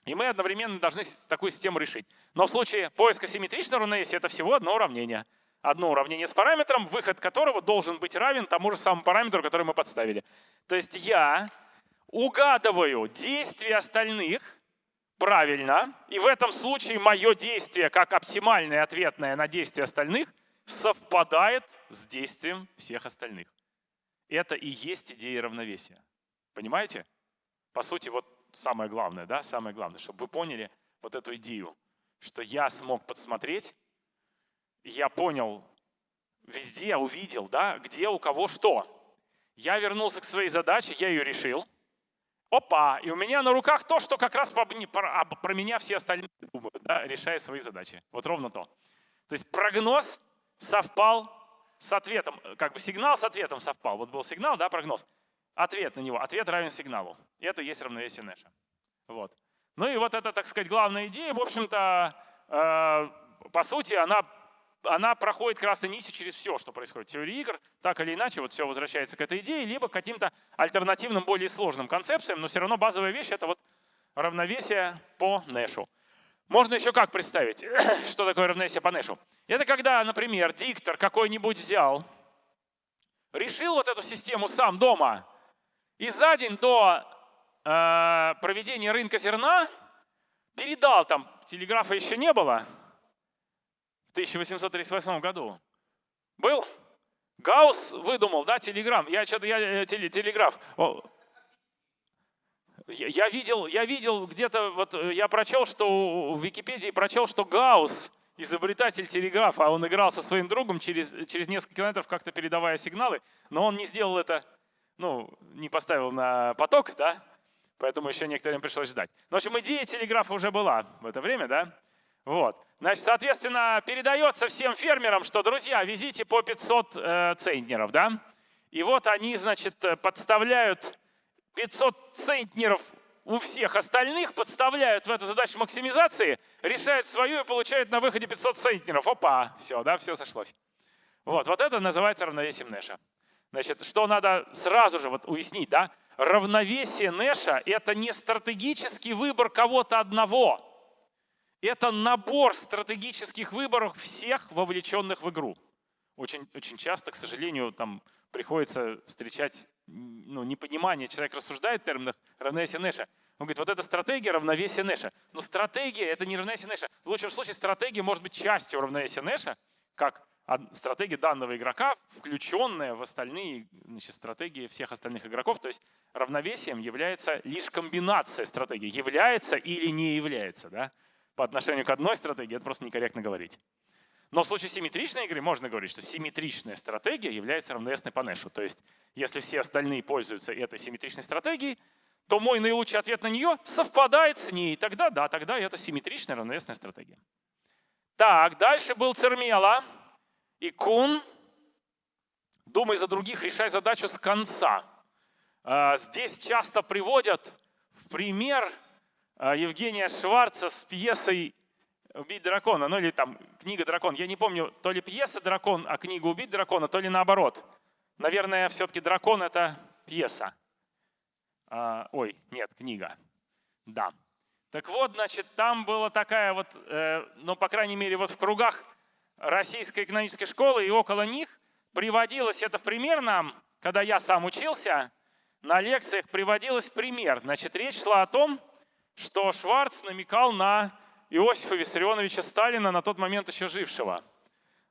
И мы одновременно должны такую систему решить. Но в случае поиска симметричного равновесия это всего одно уравнение. Одно уравнение с параметром, выход которого должен быть равен тому же самому параметру, который мы подставили. То есть я угадываю действия остальных правильно, и в этом случае мое действие как оптимальное ответное на действие остальных совпадает с действием всех остальных. Это и есть идея равновесия. Понимаете? По сути, вот самое главное, да, самое главное, чтобы вы поняли вот эту идею, что я смог подсмотреть, я понял, везде увидел, да, где у кого что. Я вернулся к своей задаче, я ее решил. Опа, и у меня на руках то, что как раз про, про, про меня все остальные думают, да, решая свои задачи. Вот ровно то. То есть прогноз совпал с ответом, как бы сигнал с ответом совпал. Вот был сигнал, да, прогноз. Ответ на него, ответ равен сигналу. И это есть равновесие Нэша. Вот. Ну и вот это, так сказать, главная идея, в общем-то, э, по сути, она, она проходит красной нитью через все, что происходит в теории игр. Так или иначе, вот все возвращается к этой идее, либо к каким-то альтернативным, более сложным концепциям, но все равно базовая вещь — это вот равновесие по Нэшу. Можно еще как представить, *clears throat* что такое равновесие по Нэшу? Это когда, например, диктор какой-нибудь взял, решил вот эту систему сам дома, и за день до э, проведения рынка зерна передал, там телеграфа еще не было, 1838 году. Был? Гаусс выдумал, да, телеграмм. Я что-то, я э, телеграф. Я видел, я видел где-то, вот э, я прочел, что в Википедии прочел, что Гаусс, изобретатель телеграфа, а он играл со своим другом через, через несколько километров, как-то передавая сигналы, но он не сделал это, ну, не поставил на поток, да, поэтому еще некоторое время пришлось ждать. Но, в общем, идея телеграфа уже была в это время, да. Вот. Значит, соответственно, передается всем фермерам, что, друзья, везите по 500 э, центнеров, да. И вот они, значит, э, подставляют 500 центнеров у всех остальных, подставляют в эту задачу максимизации, решают свою и получают на выходе 500 центнеров. Опа, все, да, все сошлось. Вот, вот это называется равновесием Нэша. Значит, что надо сразу же вот уяснить, да? Равновесие Нэша — это не стратегический выбор кого-то одного. Это набор стратегических выборов всех вовлеченных в игру. Очень, очень часто, к сожалению, там приходится встречать ну, непонимание. Человек рассуждает в терминах равновесия Нэша. Он говорит, вот это стратегия равновесия Нэша. Но стратегия — это не равновесие Нэша. В лучшем случае стратегия может быть частью равновесия Нэша, как стратегия данного игрока, включенная в остальные значит, стратегии всех остальных игроков. То есть равновесием является лишь комбинация стратегий. Является или не является. Да? По отношению к одной стратегии это просто некорректно говорить. Но в случае симметричной игры можно говорить, что симметричная стратегия является равновесной по Нэшу. То есть если все остальные пользуются этой симметричной стратегией, то мой наилучший ответ на нее совпадает с ней. Тогда да, тогда это симметричная равновесная стратегия. Так, дальше был Цермела и Кун. Думай за других, решай задачу с конца. А, здесь часто приводят в пример Евгения Шварца с пьесой «Убить дракона», ну или там книга «Дракон». Я не помню, то ли пьеса «Дракон», а книга «Убить дракона», то ли наоборот. Наверное, все-таки «Дракон» — это пьеса. А, ой, нет, книга. Да. Так вот, значит, там была такая вот, э, ну, по крайней мере, вот в кругах Российской экономической школы и около них приводилось это в пример нам, когда я сам учился, на лекциях приводилось пример. Значит, речь шла о том, что Шварц намекал на Иосифа Виссарионовича Сталина, на тот момент еще жившего.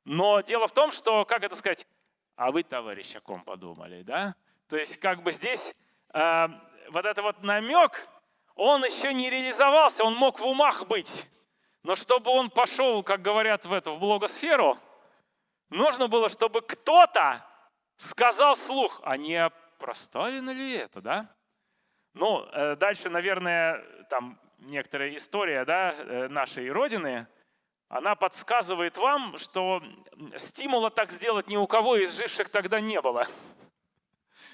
Но дело в том, что, как это сказать, а вы, товарищ, о ком подумали, да? То есть как бы здесь э, вот это вот намек, он еще не реализовался, он мог в умах быть. Но чтобы он пошел, как говорят в эту, в блогосферу, нужно было, чтобы кто-то сказал слух, а не про Сталина ли это, да? Ну, э, дальше, наверное, там некоторая история да, э, нашей Родины, она подсказывает вам, что стимула так сделать ни у кого из живших тогда не было. *laughs*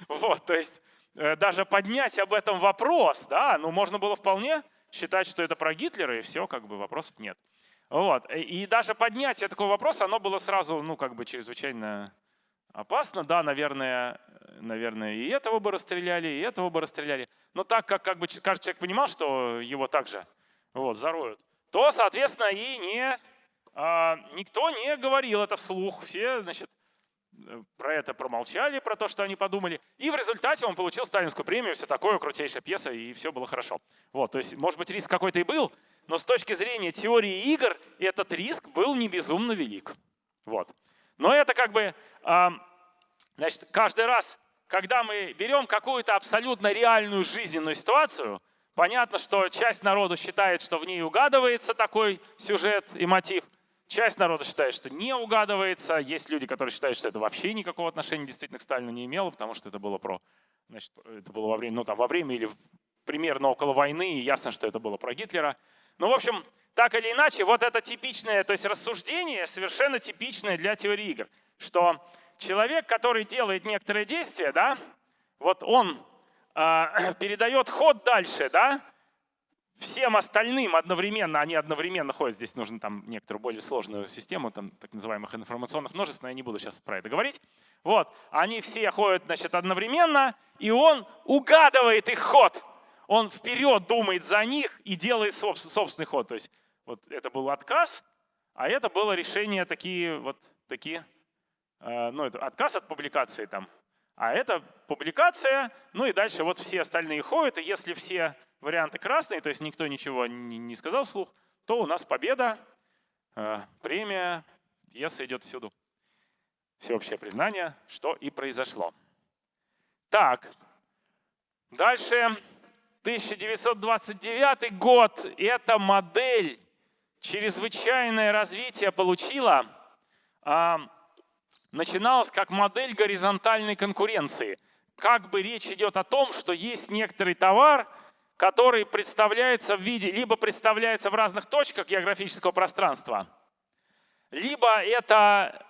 Вот, то есть э, даже поднять об этом вопрос, да, ну можно было вполне считать, что это про Гитлера, и все, как бы вопросов нет. Вот. И даже поднятие такого вопроса, оно было сразу, ну, как бы чрезвычайно опасно. Да, наверное, наверное, и этого бы расстреляли, и этого бы расстреляли. Но так как, как бы каждый человек понимал, что его также вот, зароют, то, соответственно, и не, а, никто не говорил это вслух. Все, значит, про это промолчали, про то, что они подумали. И в результате он получил сталинскую премию, все такое, крутейшая пьеса, и все было хорошо. Вот, то есть, может быть, риск какой-то и был, но с точки зрения теории игр этот риск был не безумно велик. Вот. Но это как бы, значит, каждый раз, когда мы берем какую-то абсолютно реальную жизненную ситуацию, понятно, что часть народу считает, что в ней угадывается такой сюжет и мотив, часть народа считает, что не угадывается, есть люди, которые считают, что это вообще никакого отношения действительно к Сталину не имело, потому что это было про, значит, это было во время, ну там во время или примерно около войны, и ясно, что это было про Гитлера. Ну, в общем, так или иначе, вот это типичное, то есть рассуждение совершенно типичное для теории игр, что человек, который делает некоторые действия, да, вот он э, *clears throat* передает ход дальше, да, всем остальным одновременно, они одновременно ходят, здесь нужно там некоторую более сложную систему, там так называемых информационных множеств, но я не буду сейчас про это говорить. Вот, они все ходят, значит, одновременно, и он угадывает их ход. Он вперед думает за них и делает собственный ход. То есть вот это был отказ, а это было решение такие вот такие, э, ну это отказ от публикации там, А это публикация, ну и дальше вот все остальные ходят, и если все варианты красные, то есть никто ничего не сказал вслух, то у нас победа, э, премия, пьеса идет всюду. Всеобщее признание, что и произошло. Так, дальше 1929 год. Эта модель чрезвычайное развитие получила. А, начиналась как модель горизонтальной конкуренции. Как бы речь идет о том, что есть некоторый товар, который представляется в виде, либо представляется в разных точках географического пространства, либо это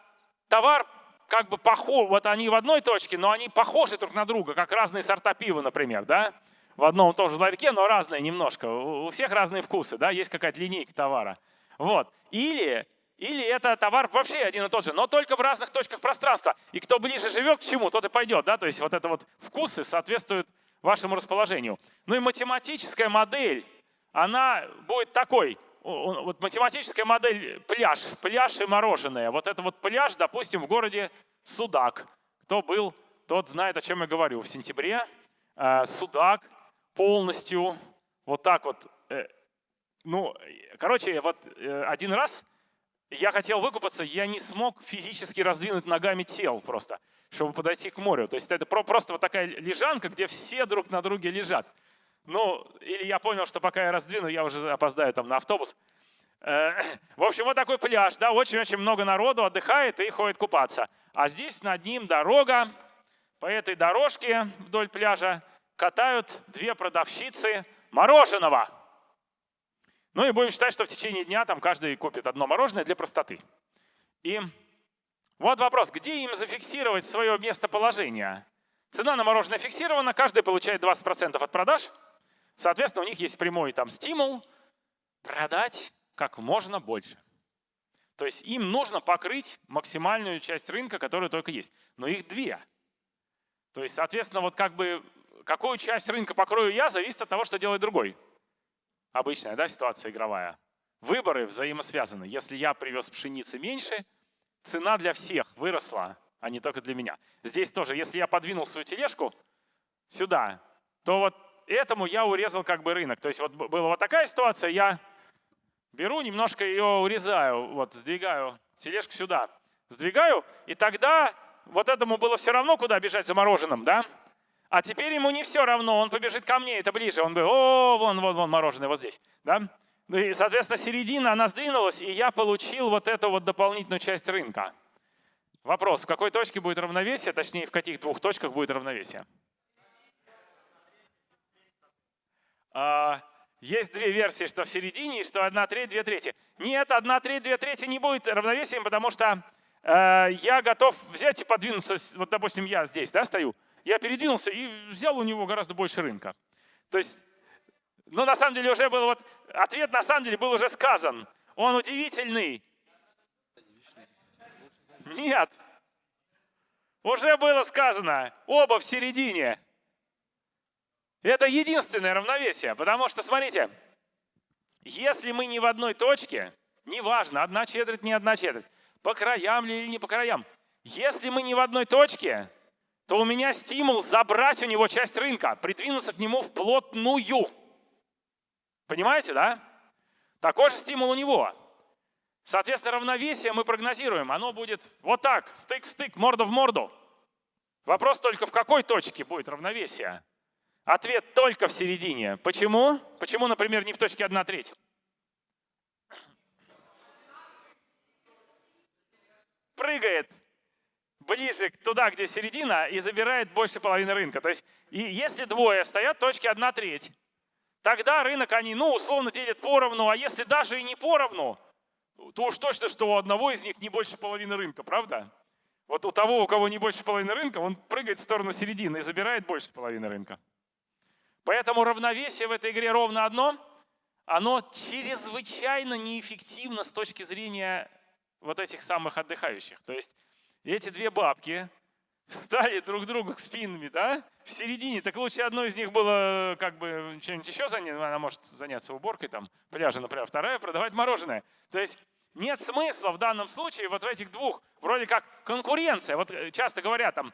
товар как бы похож, вот они в одной точке, но они похожи друг на друга, как разные сорта пива, например, да? В одном и том же ларьке, но разные немножко. У всех разные вкусы, да? Есть какая-то линейка товара. Вот. Или, или это товар вообще один и тот же, но только в разных точках пространства. И кто ближе живет к чему, тот и пойдет, да? То есть вот это вот вкусы соответствуют вашему расположению. Ну и математическая модель, она будет такой. Вот математическая модель пляж, пляж и мороженое. Вот это вот пляж, допустим, в городе Судак. Кто был, тот знает, о чем я говорю. В сентябре э, Судак полностью вот так вот. Э, ну, короче, вот э, один раз я хотел выкупаться, я не смог физически раздвинуть ногами тел просто чтобы подойти к морю. То есть это просто вот такая лежанка, где все друг на друге лежат. Ну, или я понял, что пока я раздвину, я уже опоздаю там на автобус. Э, *laughs* в общем, вот такой пляж, да, очень-очень много народу отдыхает и ходит купаться. А здесь над ним дорога. По этой дорожке вдоль пляжа катают две продавщицы мороженого. Ну и будем считать, что в течение дня там каждый купит одно мороженое для простоты. И вот вопрос, где им зафиксировать свое местоположение? Цена на мороженое фиксирована, каждый получает 20% от продаж. Соответственно, у них есть прямой там стимул продать как можно больше. То есть им нужно покрыть максимальную часть рынка, которая только есть. Но их две. То есть, соответственно, вот как бы какую часть рынка покрою я, зависит от того, что делает другой. Обычная да, ситуация игровая. Выборы взаимосвязаны. Если я привез пшеницы меньше, цена для всех выросла, а не только для меня. Здесь тоже, если я подвинул свою тележку сюда, то вот этому я урезал как бы рынок. То есть вот была вот такая ситуация, я беру, немножко ее урезаю, вот сдвигаю тележку сюда, сдвигаю, и тогда вот этому было все равно, куда бежать за мороженым, да? А теперь ему не все равно, он побежит ко мне, это ближе, он бы, о, вон, вон, вон мороженое, вот здесь, да? Ну и, соответственно, середина, она сдвинулась, и я получил вот эту вот дополнительную часть рынка. Вопрос, в какой точке будет равновесие, точнее, в каких двух точках будет равновесие? А, есть две версии, что в середине, что одна треть, две трети. Нет, одна треть, две трети не будет равновесием, потому что э, я готов взять и подвинуться, вот, допустим, я здесь да, стою, я передвинулся и взял у него гораздо больше рынка. То есть ну, на самом деле уже был вот, ответ на самом деле был уже сказан. Он удивительный. Нет. Уже было сказано. Оба в середине. Это единственное равновесие, потому что, смотрите, если мы не в одной точке, неважно, одна четверть, не одна четверть, по краям ли или не по краям, если мы не в одной точке, то у меня стимул забрать у него часть рынка, придвинуться к нему вплотную. Понимаете, да? Такой же стимул у него. Соответственно, равновесие мы прогнозируем. Оно будет вот так, стык в стык, морда в морду. Вопрос только, в какой точке будет равновесие? Ответ только в середине. Почему? Почему, например, не в точке 1 треть? Прыгает ближе туда, где середина, и забирает больше половины рынка. То есть, и если двое стоят точке 1 треть, Тогда рынок они, ну, условно делят поровну, а если даже и не поровну, то уж точно, что у одного из них не больше половины рынка, правда? Вот у того, у кого не больше половины рынка, он прыгает в сторону середины и забирает больше половины рынка. Поэтому равновесие в этой игре ровно одно. Оно чрезвычайно неэффективно с точки зрения вот этих самых отдыхающих. То есть эти две бабки, встали друг другу к спинами, да, в середине, так лучше одной из них было как бы чем-нибудь еще заняться, она может заняться уборкой там, пляжа, например, вторая продавать мороженое. То есть нет смысла в данном случае вот в этих двух, вроде как конкуренция. Вот э, часто говорят там,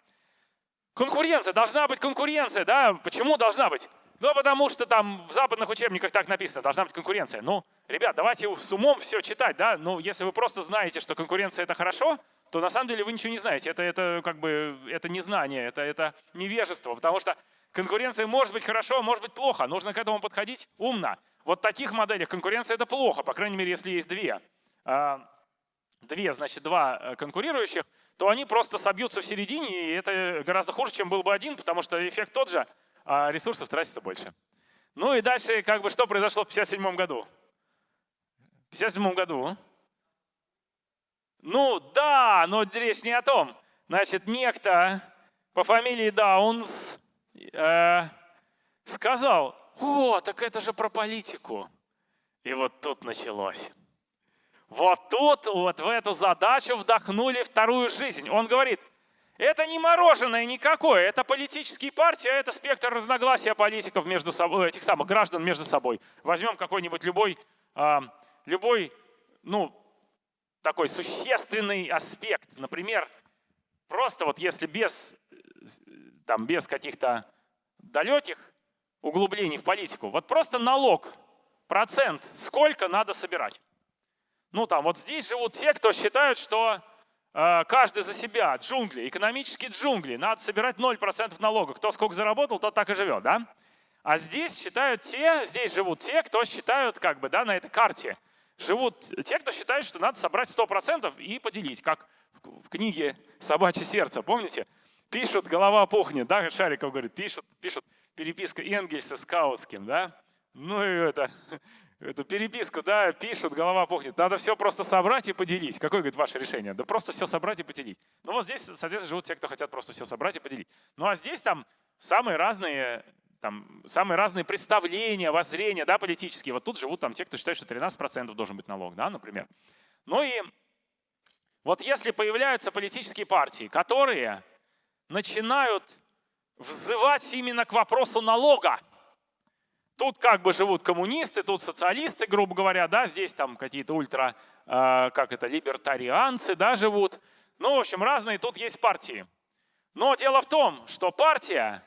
Конкуренция, должна быть конкуренция, да? Почему должна быть? Ну, потому что там в западных учебниках так написано, должна быть конкуренция. Ну, ребят, давайте с умом все читать, да? Ну, если вы просто знаете, что конкуренция — это хорошо, то на самом деле вы ничего не знаете. Это, это как бы, это не знание, это, это невежество, потому что конкуренция может быть хорошо, может быть плохо. Нужно к этому подходить умно. Вот в таких моделях конкуренция — это плохо, по крайней мере, если есть две. А, две, значит, два э, конкурирующих, то они просто собьются в середине, и это гораздо хуже, чем был бы один, потому что эффект тот же, а ресурсов тратится больше. Ну и дальше, как бы, что произошло в 1957 году? В 1957 году ну да, но речь не о том. Значит, некто по фамилии Даунс э, сказал, о, так это же про политику. И вот тут началось. Вот тут, вот в эту задачу вдохнули вторую жизнь. Он говорит, это не мороженое никакое, это политические партии, а это спектр разногласия политиков между собой, этих самых граждан между собой. Возьмем какой-нибудь любой, э, любой, ну, такой существенный аспект. Например, просто вот если без, там, без каких-то далеких углублений в политику, вот просто налог, процент, сколько надо собирать. Ну там вот здесь живут те, кто считают, что э, каждый за себя, джунгли, экономические джунгли, надо собирать 0% налога. Кто сколько заработал, тот так и живет, да? А здесь считают те, здесь живут те, кто считают как бы, да, на этой карте, живут те, кто считает, что надо собрать 100% и поделить, как в книге «Собачье сердце», помните? Пишут, голова пухнет, да, Шариков говорит, пишут, пишут переписка Энгельса с Каутским, да? Ну и это, *laughs* эту переписку, да, пишут, голова пухнет. Надо все просто собрать и поделить. Какое, говорит, ваше решение? Да просто все собрать и поделить. Ну вот здесь, соответственно, живут те, кто хотят просто все собрать и поделить. Ну а здесь там самые разные там, самые разные представления, воззрения да, политические. Вот тут живут там те, кто считает, что 13% должен быть налог, да, например. Ну и вот если появляются политические партии, которые начинают взывать именно к вопросу налога, Тут как бы живут коммунисты, тут социалисты, грубо говоря, да, здесь там какие-то ультра, э, как это, либертарианцы, да, живут. Ну, в общем, разные тут есть партии. Но дело в том, что партия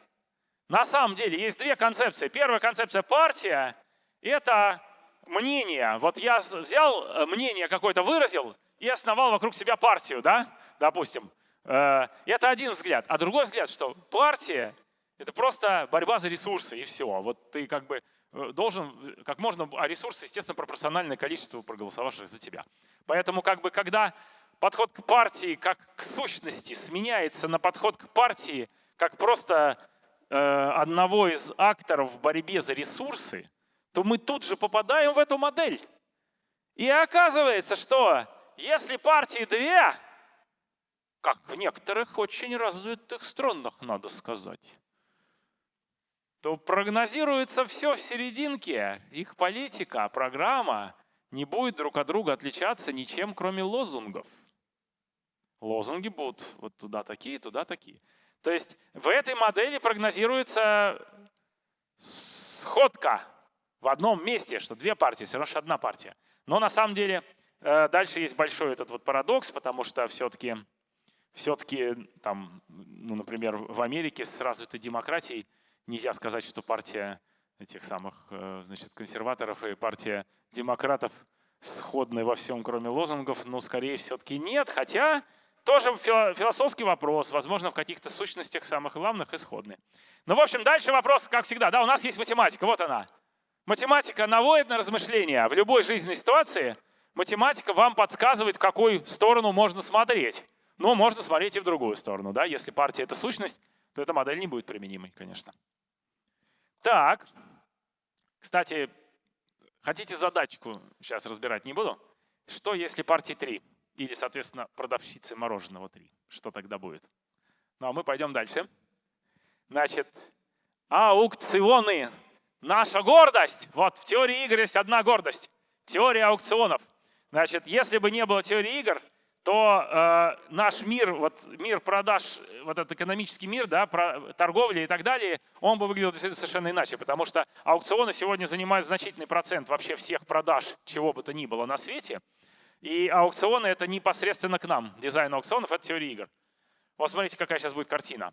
на самом деле есть две концепции. Первая концепция партия – это мнение. Вот я взял э, мнение какое-то, выразил и основал вокруг себя партию, да, допустим. Э, это один взгляд. А другой взгляд, что партия – это просто борьба за ресурсы и все. Вот ты как бы э, должен как можно, а ресурсы, естественно, пропорциональное количеству проголосовавших за тебя. Поэтому как бы когда подход к партии как к сущности сменяется на подход к партии как просто одного из акторов в борьбе за ресурсы, то мы тут же попадаем в эту модель. И оказывается, что если партии две, как в некоторых очень развитых странах, надо сказать, то прогнозируется все в серединке. Их политика, программа не будет друг от друга отличаться ничем, кроме лозунгов. Лозунги будут вот туда такие, туда такие. То есть в этой модели прогнозируется сходка в одном месте, что две партии, все равно одна партия. Но на самом деле э, дальше есть большой этот вот парадокс, потому что все-таки все-таки там, ну, например, в Америке с развитой демократией нельзя сказать, что партия этих самых э, значит, консерваторов и партия демократов сходны во всем, кроме лозунгов, но скорее все-таки нет, хотя тоже философский вопрос, возможно, в каких-то сущностях самых главных исходный. Ну, в общем, дальше вопрос, как всегда. Да, у нас есть математика, вот она. Математика наводит на размышления. В любой жизненной ситуации математика вам подсказывает, в какую сторону можно смотреть. Но можно смотреть и в другую сторону. Да? Если партия — это сущность, то эта модель не будет применимой, конечно. Так, кстати, хотите задачку сейчас разбирать не буду? Что если партии 3? Или, соответственно, продавщицы мороженого 3. Что тогда будет? Ну а мы пойдем дальше. Значит, аукционы. Наша гордость. Вот в теории игр есть одна гордость. Теория аукционов. Значит, если бы не было теории игр, то э, наш мир, вот мир продаж, вот этот экономический мир, да, про, торговли и так далее, он бы выглядел совершенно иначе, потому что аукционы сегодня занимают значительный процент вообще всех продаж, чего бы то ни было на свете. И аукционы — это непосредственно к нам. Дизайн аукционов — это теория игр. Вот смотрите, какая сейчас будет картина.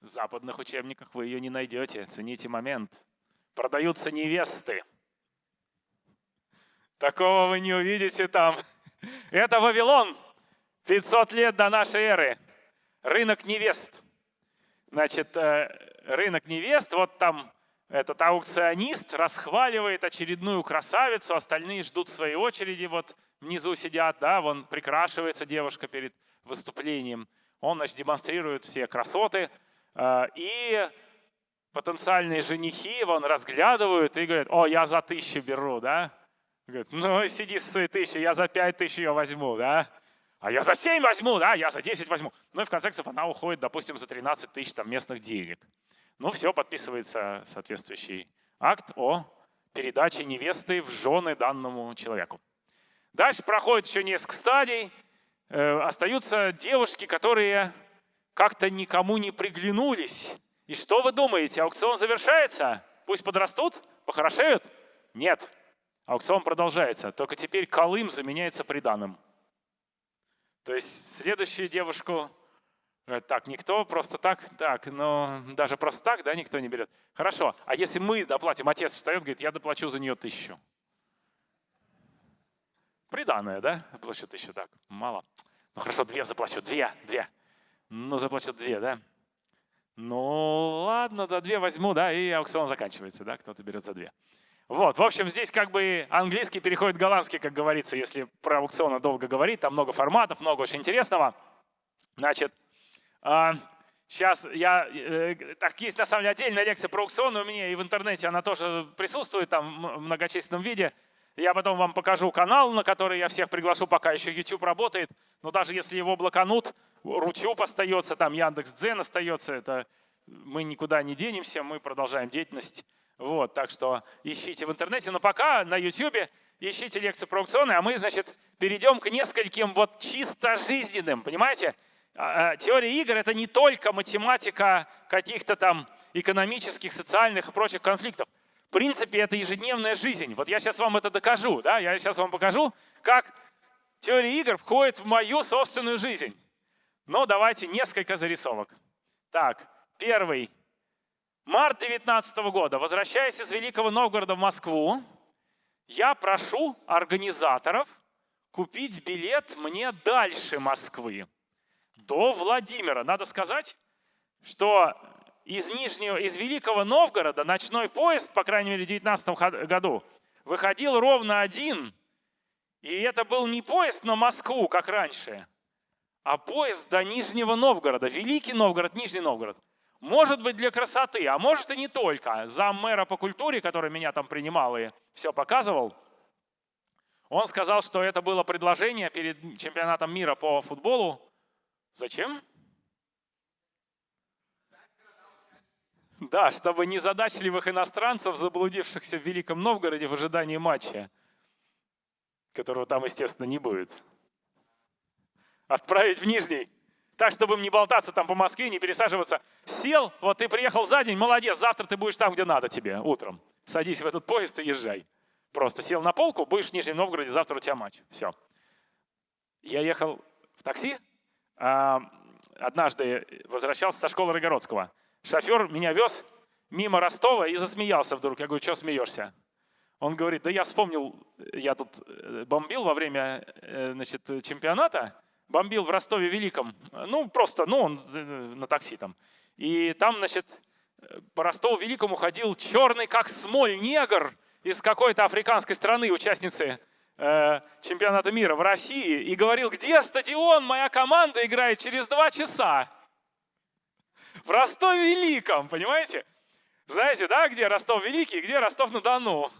В западных учебниках вы ее не найдете. Цените момент. Продаются невесты. Такого вы не увидите там. Это Вавилон. 500 лет до нашей эры. Рынок невест. Значит, э, рынок невест, вот там этот аукционист расхваливает очередную красавицу, остальные ждут своей очереди, вот внизу сидят, да, вон прикрашивается девушка перед выступлением. Он, значит, демонстрирует все красоты, э, и потенциальные женихи вон разглядывают и говорят, о, я за тысячу беру, да? Говорит, ну сиди с своей тысячи, я за пять тысяч ее возьму, да? А я за 7 возьму, да, я за 10 возьму. Ну и в конце концов она уходит, допустим, за 13 тысяч там, местных денег. Ну все, подписывается соответствующий акт о передаче невесты в жены данному человеку. Дальше проходит еще несколько стадий. Э, остаются девушки, которые как-то никому не приглянулись. И что вы думаете, аукцион завершается? Пусть подрастут, похорошеют? Нет. Аукцион продолжается, только теперь Колым заменяется приданым. То есть следующую девушку, так, никто просто так, так, но даже просто так, да, никто не берет. Хорошо, а если мы доплатим, отец встает, говорит, я доплачу за нее тысячу. Приданное, да? Плачу тысячу, так, мало. Ну хорошо, две заплачу, две, две. Ну заплачу две, да? Ну ладно, да, две возьму, да, и аукцион заканчивается, да, кто-то берет за две. Вот, в общем, здесь как бы английский переходит в голландский, как говорится, если про аукционы долго говорить, там много форматов, много очень интересного. Значит, сейчас а, я, э, так есть на самом деле отдельная лекция про аукционы у меня, и в интернете она тоже присутствует там в многочисленном виде. Я потом вам покажу канал, на который я всех приглашу, пока еще YouTube работает. Но даже если его блоканут, Рутюб остается, там Яндекс.Дзен остается, это мы никуда не денемся, мы продолжаем деятельность вот, так что ищите в интернете. Но пока на YouTube ищите лекцию про аукционы, а мы, значит, перейдем к нескольким вот чисто жизненным, понимаете? А, а, теория игр — это не только математика каких-то там экономических, социальных и прочих конфликтов. В принципе, это ежедневная жизнь. Вот я сейчас вам это докажу, да? Я сейчас вам покажу, как теория игр входит в мою собственную жизнь. Но давайте несколько зарисовок. Так, первый Март 19 года. Возвращаясь из Великого Новгорода в Москву, я прошу организаторов купить билет мне дальше Москвы, до Владимира. Надо сказать, что из, Нижнего, из Великого Новгорода ночной поезд, по крайней мере в 2019 году, выходил ровно один. И это был не поезд на Москву, как раньше, а поезд до Нижнего Новгорода. Великий Новгород, Нижний Новгород. Может быть для красоты, а может и не только. Зам мэра по культуре, который меня там принимал и все показывал, он сказал, что это было предложение перед чемпионатом мира по футболу. Зачем? Да, чтобы незадачливых иностранцев, заблудившихся в Великом Новгороде в ожидании матча, которого там, естественно, не будет, отправить в Нижний. Так, чтобы им не болтаться там по Москве, не пересаживаться. Сел, вот ты приехал за день, молодец, завтра ты будешь там, где надо тебе, утром. Садись в этот поезд и езжай. Просто сел на полку, будешь в Нижнем Новгороде, завтра у тебя матч. Все. Я ехал в такси, однажды возвращался со школы Рогородского. Шофер меня вез мимо Ростова и засмеялся вдруг. Я говорю, что смеешься? Он говорит, да я вспомнил, я тут э, бомбил во время э, значит, чемпионата, бомбил в Ростове Великом, ну просто, ну он на такси там. И там, значит, по Ростову Великому ходил черный как смоль негр из какой-то африканской страны, участницы э, чемпионата мира в России, и говорил, где стадион, моя команда играет через два часа. В Ростове Великом, понимаете? Знаете, да, где Ростов Великий, где Ростов-на-Дону?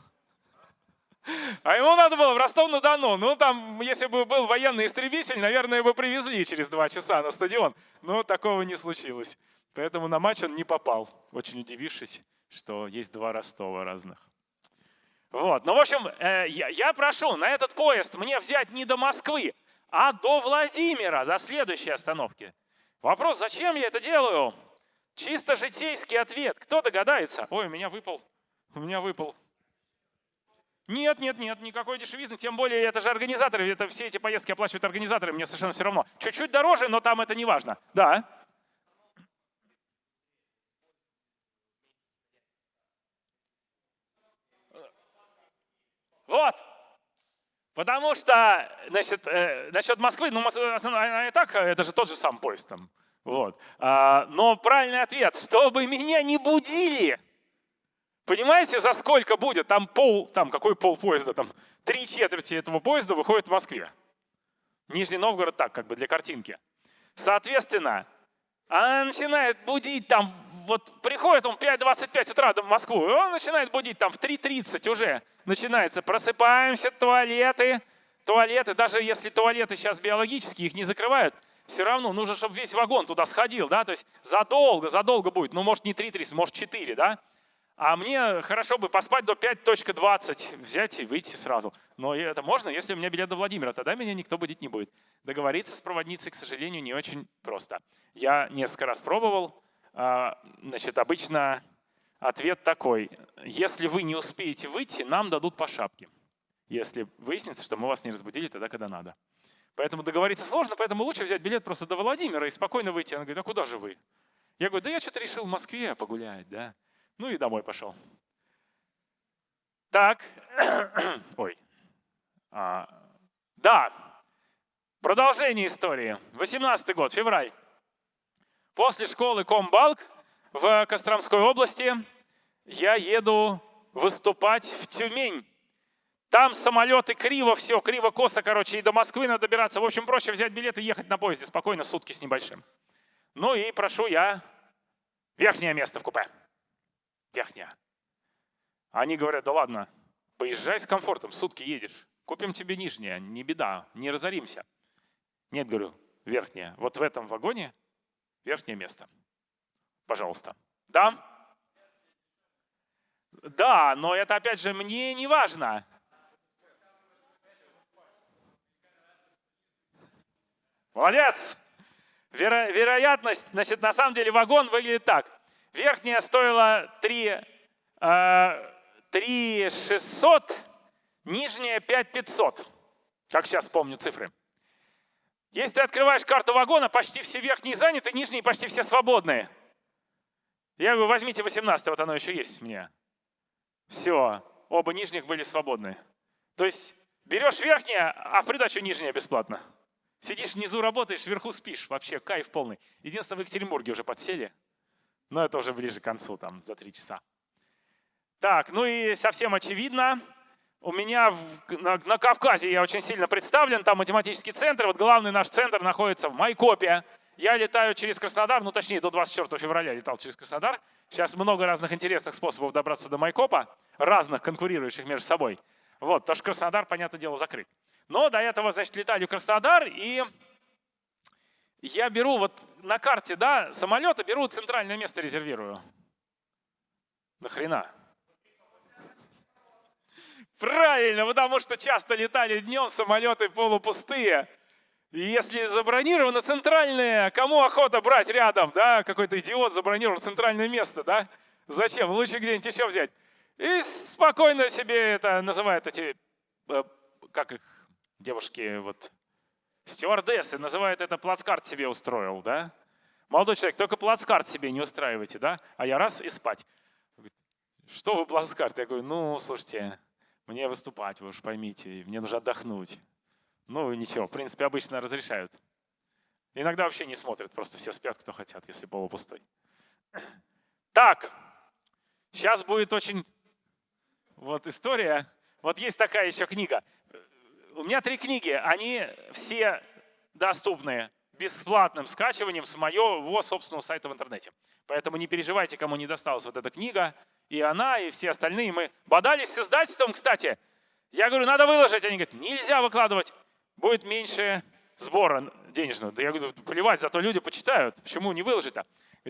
А ему надо было в Ростов-на-Дону. Ну, там, если бы был военный истребитель, наверное, бы привезли через два часа на стадион. Но такого не случилось. Поэтому на матч он не попал, очень удивившись, что есть два Ростова разных. Вот, ну, в общем, э, я, прошу на этот поезд мне взять не до Москвы, а до Владимира, до следующей остановки. Вопрос, зачем я это делаю? Чисто житейский ответ. Кто догадается? Ой, у меня выпал, у меня выпал нет, нет, нет, никакой дешевизны, тем более это же организаторы, это все эти поездки оплачивают организаторы, мне совершенно все равно. Чуть-чуть дороже, но там это не важно. Да. Вот. Потому что, значит, э, насчет Москвы, ну, она и так, это же тот же сам поезд там. Вот. А, но правильный ответ, чтобы меня не будили. Понимаете, за сколько будет? Там пол, там какой пол поезда? Там три четверти этого поезда выходит в Москве. Нижний Новгород так, как бы для картинки. Соответственно, она начинает будить там, вот приходит он в 5.25 утра в Москву, и он начинает будить там в 3.30 уже начинается. Просыпаемся, туалеты, туалеты, даже если туалеты сейчас биологические, их не закрывают, все равно нужно, чтобы весь вагон туда сходил, да, то есть задолго, задолго будет, ну, может, не 3.30, может, 4, да, а мне хорошо бы поспать до 5.20, взять и выйти сразу. Но это можно, если у меня билет до Владимира, тогда меня никто будить не будет. Договориться с проводницей, к сожалению, не очень просто. Я несколько раз пробовал. А, значит, обычно ответ такой. Если вы не успеете выйти, нам дадут по шапке. Если выяснится, что мы вас не разбудили тогда, когда надо. Поэтому договориться сложно, поэтому лучше взять билет просто до Владимира и спокойно выйти. Она говорит, а куда же вы? Я говорю, да я что-то решил в Москве погулять, да. Ну и домой пошел. Так, *coughs* ой. А, да, продолжение истории. 18 год, февраль. После школы Комбалк в Костромской области я еду выступать в Тюмень. Там самолеты криво, все криво-косо, короче, и до Москвы надо добираться. В общем, проще взять билет и ехать на поезде спокойно, сутки с небольшим. Ну и прошу я верхнее место в купе верхняя. Они говорят, да ладно, поезжай с комфортом, сутки едешь. Купим тебе нижнее, не беда, не разоримся. Нет, говорю, верхняя. Вот в этом вагоне верхнее место. Пожалуйста. Да? Да, но это опять же мне не важно. Молодец! Веро вероятность, значит, на самом деле вагон выглядит так. Верхняя стоила 3, 3 600, нижняя 5 500. Как сейчас помню цифры. Если ты открываешь карту вагона, почти все верхние заняты, нижние почти все свободные. Я говорю, возьмите 18, вот оно еще есть у меня. Все, оба нижних были свободны. То есть берешь верхнее, а в придачу нижнее бесплатно. Сидишь внизу, работаешь, вверху спишь. Вообще кайф полный. Единственное, в Екатеринбурге уже подсели. Но это уже ближе к концу, там, за три часа. Так, ну и совсем очевидно, у меня в, на, на Кавказе я очень сильно представлен, там математический центр, вот главный наш центр находится в Майкопе. Я летаю через Краснодар, ну точнее до 24 февраля летал через Краснодар. Сейчас много разных интересных способов добраться до Майкопа, разных конкурирующих между собой. Вот, потому что Краснодар, понятное дело, закрыт. Но до этого, значит, летали в Краснодар, и я беру вот на карте да, самолета, беру центральное место, резервирую. Нахрена? Правильно, потому что часто летали днем, самолеты полупустые. И если забронировано центральное, кому охота брать рядом, да, какой-то идиот забронировал центральное место, да? Зачем? Лучше где-нибудь еще взять. И спокойно себе это называют эти, э, как их, девушки, вот, Стюардессы называют это плацкарт себе устроил, да? Молодой человек, только плацкарт себе не устраивайте, да? А я раз и спать. Что вы плацкарт? Я говорю, ну, слушайте, мне выступать, вы уж поймите, мне нужно отдохнуть. Ну, ничего, в принципе, обычно разрешают. Иногда вообще не смотрят, просто все спят, кто хотят, если полупустой. Так, сейчас будет очень вот история. Вот есть такая еще книга у меня три книги, они все доступны бесплатным скачиванием с моего собственного сайта в интернете. Поэтому не переживайте, кому не досталась вот эта книга. И она, и все остальные. Мы бодались с издательством, кстати. Я говорю, надо выложить. Они говорят, нельзя выкладывать. Будет меньше сбора денежного. Да я говорю, плевать, зато люди почитают. Почему не выложить-то?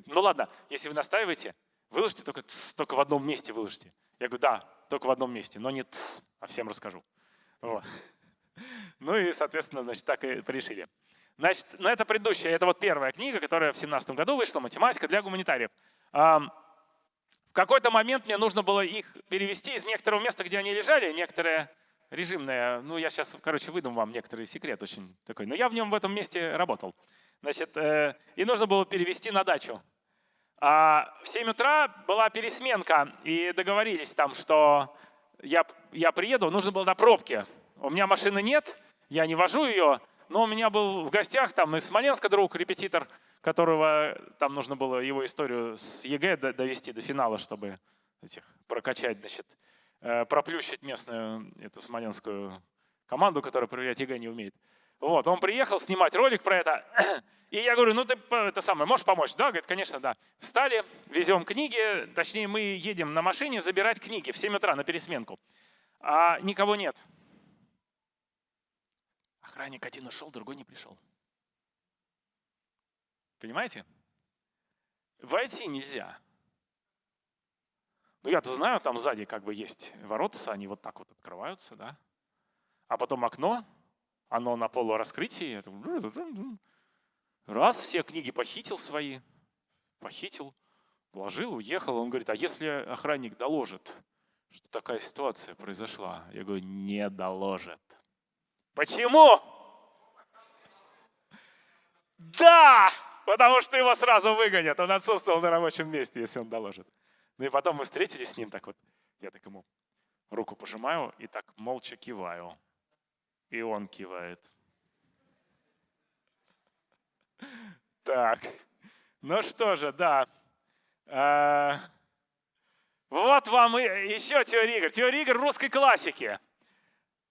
Ну ладно, если вы настаиваете, выложите только, только в одном месте выложите. Я говорю, да, только в одном месте, но не а всем расскажу. Вот. Ну и, соответственно, значит, так и решили. Значит, ну это предыдущая, это вот первая книга, которая в 2017 году вышла, «Математика для гуманитариев». Какой-то момент мне нужно было их перевести из некоторого места, где они лежали, некоторые режимные, ну я сейчас, короче, выдам вам некоторый секрет очень такой, но я в нем в этом месте работал. Значит, э, и нужно было перевести на дачу. А в 7 утра была пересменка, и договорились там, что я, я приеду, нужно было на пробке. У меня машины нет, я не вожу ее, но у меня был в гостях там из Смоленска друг, репетитор, которого там нужно было его историю с ЕГЭ довести до финала, чтобы этих, прокачать, значит, э, проплющить местную эту смоленскую команду, которая проверять ЕГЭ не умеет. Вот, он приехал снимать ролик про это. *clears throat* И я говорю, ну ты это самое, можешь помочь? Да, говорит, конечно, да. Встали, везем книги, точнее мы едем на машине забирать книги в 7 утра на пересменку. А никого нет. Охранник один ушел, другой не пришел. Понимаете? Войти нельзя. Ну я-то знаю, там сзади как бы есть ворота, они вот так вот открываются, да. А потом окно, оно на полураскрытии. Раз, все книги похитил свои, похитил, положил, уехал. Он говорит, а если охранник доложит, что такая ситуация произошла? Я говорю, не доложит. Почему? Да, потому что его сразу выгонят. Он отсутствовал на рабочем месте, если он доложит. Ну и потом мы встретились с ним, так вот, я так ему руку пожимаю и так молча киваю. И он кивает. Так, ну что же, да. А, вот вам еще теория игр. Теория игр русской классики.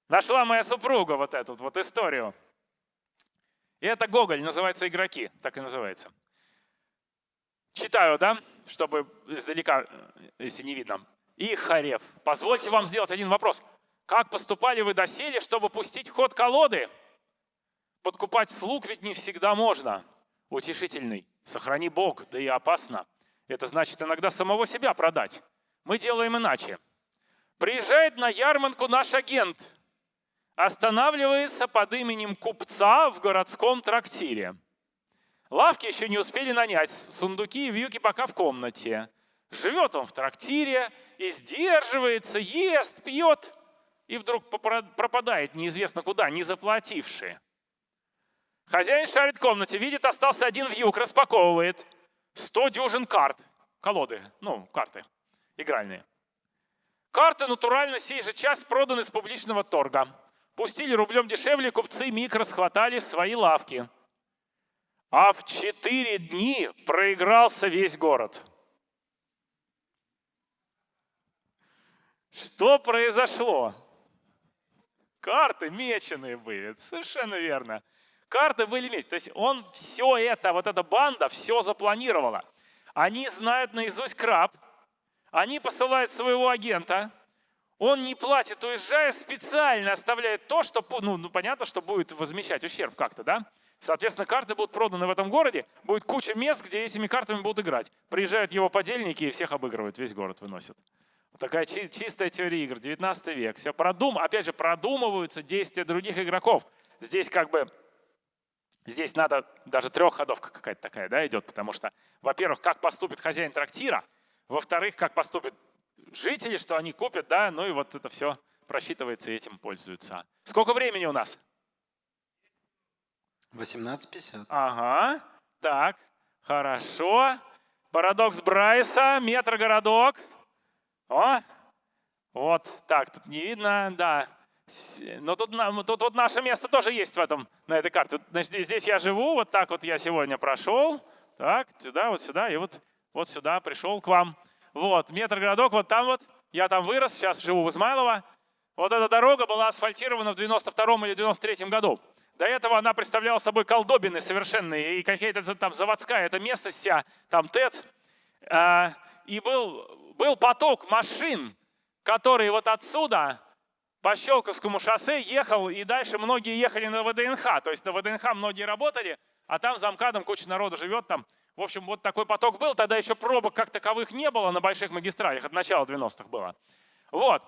Нашла моя супруга вот эту вот историю. И это Гоголь, называется «Игроки», так и называется. Читаю, да, чтобы издалека, если не видно. И Харев. Позвольте вам сделать один вопрос. Как поступали вы доселе, чтобы пустить в ход колоды? Подкупать слуг ведь не всегда можно. Утешительный. Сохрани Бог, да и опасно. Это значит иногда самого себя продать. Мы делаем иначе. Приезжает на ярмарку наш агент. Останавливается под именем купца в городском трактире. Лавки еще не успели нанять, сундуки и вьюки пока в комнате. Живет он в трактире и сдерживается, ест, пьет и вдруг пропадает неизвестно куда, не заплативший. Хозяин шарит в комнате, видит, остался один вьюг, распаковывает. сто дюжин карт, колоды, ну, карты игральные. Карты натурально сей же час проданы с публичного торга. Пустили рублем дешевле, купцы миг расхватали в свои лавки. А в четыре дни проигрался весь город. Что произошло? Карты меченые были, совершенно верно. Карты были меченые. То есть он все это, вот эта банда, все запланировала. Они знают наизусть краб, они посылают своего агента, он не платит, уезжая, специально оставляет то, что, ну, ну понятно, что будет возмещать ущерб как-то, да? Соответственно, карты будут проданы в этом городе, будет куча мест, где этими картами будут играть. Приезжают его подельники и всех обыгрывают, весь город выносят. Такая чистая теория игр, 19 век. Все продум, опять же, продумываются действия других игроков. Здесь как бы, здесь надо даже трехходовка какая-то такая да, идет, потому что, во-первых, как поступит хозяин трактира, во-вторых, как поступят жители, что они купят, да, ну и вот это все просчитывается и этим пользуются. Сколько времени у нас? 18.50. Ага, так, хорошо. Парадокс Брайса, метрогородок. О, вот так, тут не видно, да. Но тут, тут вот наше место тоже есть в этом, на этой карте. Значит, здесь я живу, вот так вот я сегодня прошел, так, сюда, вот сюда, и вот, вот сюда пришел к вам. Вот, метр городок, вот там вот, я там вырос, сейчас живу в Измайлово. Вот эта дорога была асфальтирована в 92 или 93 году. До этого она представляла собой колдобины совершенные, и какая-то там заводская эта местность вся, там ТЭЦ. А, и был был поток машин, который вот отсюда по Щелковскому шоссе ехал, и дальше многие ехали на ВДНХ. То есть на ВДНХ многие работали, а там за МКАДом куча народу живет там. В общем, вот такой поток был. Тогда еще пробок как таковых не было на больших магистралях. От начала 90-х было. Вот.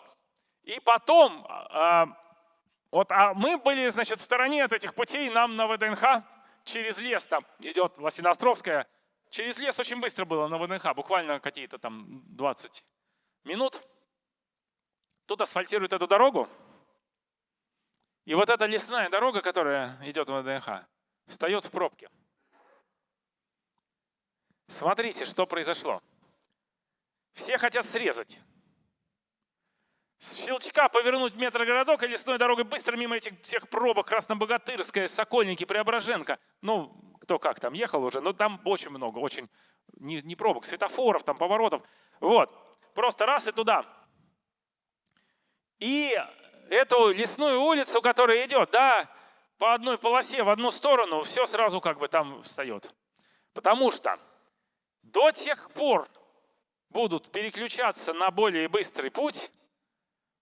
И потом, а, вот, а мы были, значит, в стороне от этих путей. Нам на ВДНХ через лес там идет Лосиноостровская Через лес очень быстро было на ВДНХ, буквально какие-то там 20 минут. Тут асфальтируют эту дорогу. И вот эта лесная дорога, которая идет в ВДНХ, встает в пробке. Смотрите, что произошло. Все хотят срезать. с щелчка повернуть метрогородок и лесной дорогой быстро мимо этих всех пробок Краснобогатырская, Сокольники, Преображенка. Ну, кто как там ехал уже, но там очень много, очень не, не пробок, светофоров, там поворотов. Вот, просто раз и туда. И эту лесную улицу, которая идет, да, по одной полосе в одну сторону, все сразу как бы там встает. Потому что до тех пор будут переключаться на более быстрый путь,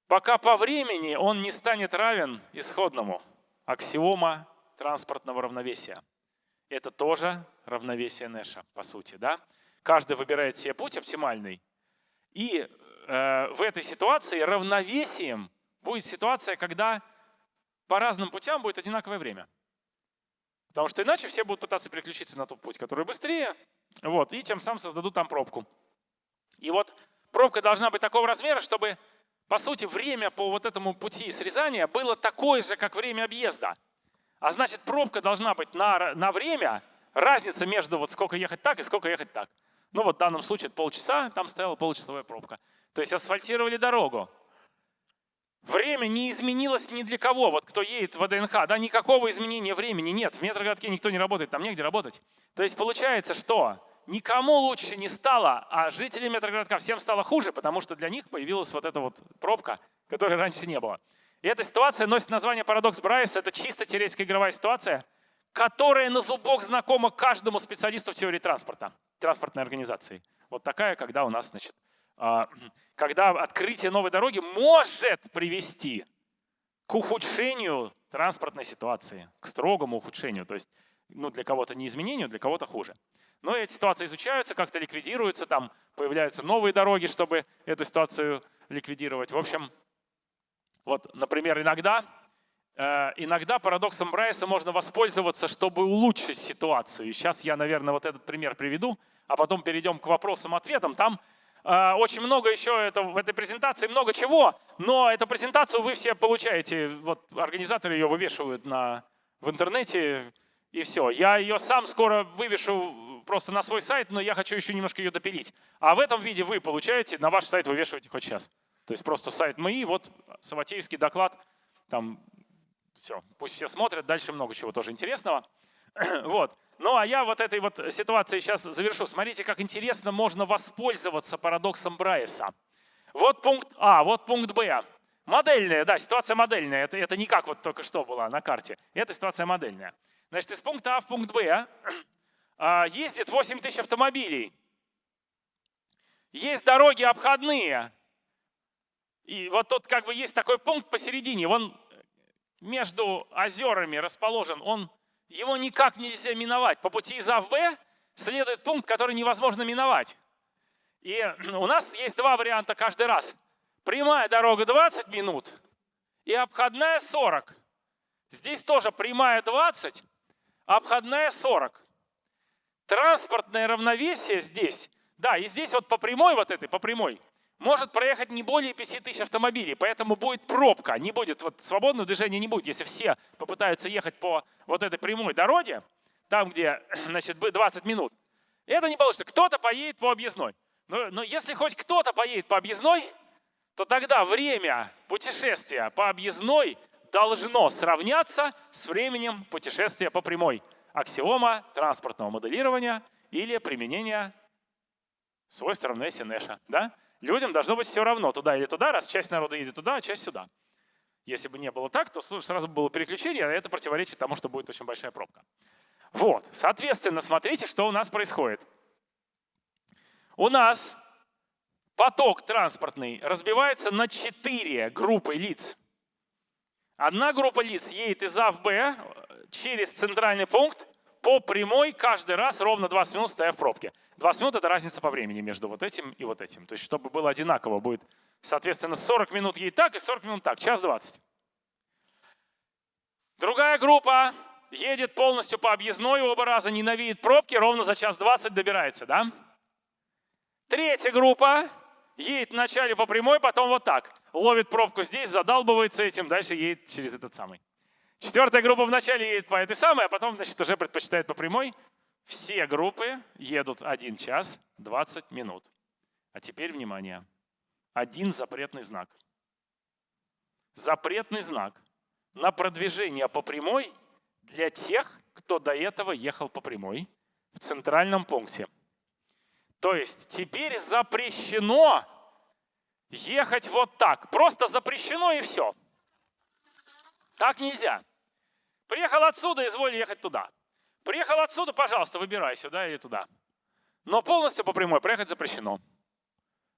пока по времени он не станет равен исходному. Аксиома транспортного равновесия. Это тоже равновесие Нэша, по сути. Да? Каждый выбирает себе путь оптимальный. И э, в этой ситуации равновесием будет ситуация, когда по разным путям будет одинаковое время. Потому что иначе все будут пытаться переключиться на тот путь, который быстрее, вот, и тем самым создадут там пробку. И вот пробка должна быть такого размера, чтобы по сути, время по вот этому пути срезания было такое же, как время объезда. А значит, пробка должна быть на, на время, разница между вот сколько ехать так и сколько ехать так. Ну вот в данном случае полчаса, там стояла получасовая пробка. То есть асфальтировали дорогу. Время не изменилось ни для кого. Вот кто едет в ВДНХ, да, никакого изменения времени нет. В метрогородке никто не работает, там негде работать. То есть получается, что никому лучше не стало, а жителям метрогородка всем стало хуже, потому что для них появилась вот эта вот пробка, которой раньше не было. И эта ситуация носит название парадокс Брайса. Это чисто теоретическая игровая ситуация, которая на зубок знакома каждому специалисту в теории транспорта, транспортной организации. Вот такая, когда у нас, значит, *clears throat* когда открытие новой дороги может привести к ухудшению транспортной ситуации, к строгому ухудшению. То есть ну, для кого-то не изменению, для кого-то хуже. Но эти ситуации изучаются, как-то ликвидируются, там появляются новые дороги, чтобы эту ситуацию ликвидировать. В общем, вот, например, иногда, э, иногда парадоксом Брайса можно воспользоваться, чтобы улучшить ситуацию. И сейчас я, наверное, вот этот пример приведу, а потом перейдем к вопросам-ответам. Там очень много еще это, в этой презентации, много чего, но эту презентацию вы все получаете, вот организаторы ее вывешивают на, в интернете, и все. Я ее сам скоро вывешу просто на свой сайт, но я хочу еще немножко ее допилить. А в этом виде вы получаете, на ваш сайт вывешиваете хоть сейчас. То есть просто сайт МИИ, вот Саватеевский доклад, там все, пусть все смотрят, дальше много чего тоже интересного. *clears throat* вот. Ну а я вот этой вот ситуацией сейчас завершу. Смотрите, как интересно можно воспользоваться парадоксом Брайеса. Вот пункт А, вот пункт Б. Модельная, да, ситуация модельная. Это, это не как вот только что была на карте. Это ситуация модельная. Значит, из пункта А в пункт Б а, ездит 8 тысяч автомобилей. Есть дороги обходные. И вот тут как бы есть такой пункт посередине. Он между озерами расположен. Он, его никак нельзя миновать. По пути из А в Б следует пункт, который невозможно миновать. И *clears throat* у нас есть два варианта каждый раз. Прямая дорога 20 минут и обходная 40. Здесь тоже прямая 20, обходная 40. Транспортное равновесие здесь, да, и здесь вот по прямой вот этой, по прямой, может проехать не более 5 тысяч автомобилей, поэтому будет пробка, не будет, вот свободного движения не будет, если все попытаются ехать по вот этой прямой дороге, там, где, *clears throat* значит, 20 минут. Это не получится. Кто-то поедет по объездной. Но, но если хоть кто-то поедет по объездной, то тогда время путешествия по объездной должно сравняться с временем путешествия по прямой аксиома транспортного моделирования или применения свойств равновесия Нэша. Да? Людям должно быть все равно, туда или туда, раз часть народа едет туда, а часть сюда. Если бы не было так, то сразу было переключение, а это противоречит тому, что будет очень большая пробка. Вот, соответственно, смотрите, что у нас происходит. У нас поток транспортный разбивается на четыре группы лиц. Одна группа лиц едет из А в Б, через центральный пункт по прямой каждый раз ровно 20 минут стоя в пробке. 20 минут – это разница по времени между вот этим и вот этим. То есть чтобы было одинаково, будет, соответственно, 40 минут ей так и 40 минут так, час 20. Другая группа едет полностью по объездной оба раза, ненавидит пробки, ровно за час 20 добирается. Да? Третья группа едет вначале по прямой, потом вот так. Ловит пробку здесь, задалбывается этим, дальше едет через этот самый. Четвертая группа вначале едет по этой самой, а потом значит, уже предпочитает по прямой. Все группы едут 1 час 20 минут. А теперь внимание. Один запретный знак. запретный знак на продвижение по прямой для тех, кто до этого ехал по прямой в центральном пункте. То есть теперь запрещено ехать вот так. Просто запрещено и все. Так нельзя. Приехал отсюда, изволь ехать туда. Приехал отсюда, пожалуйста, выбирай сюда или туда. Но полностью по прямой проехать запрещено.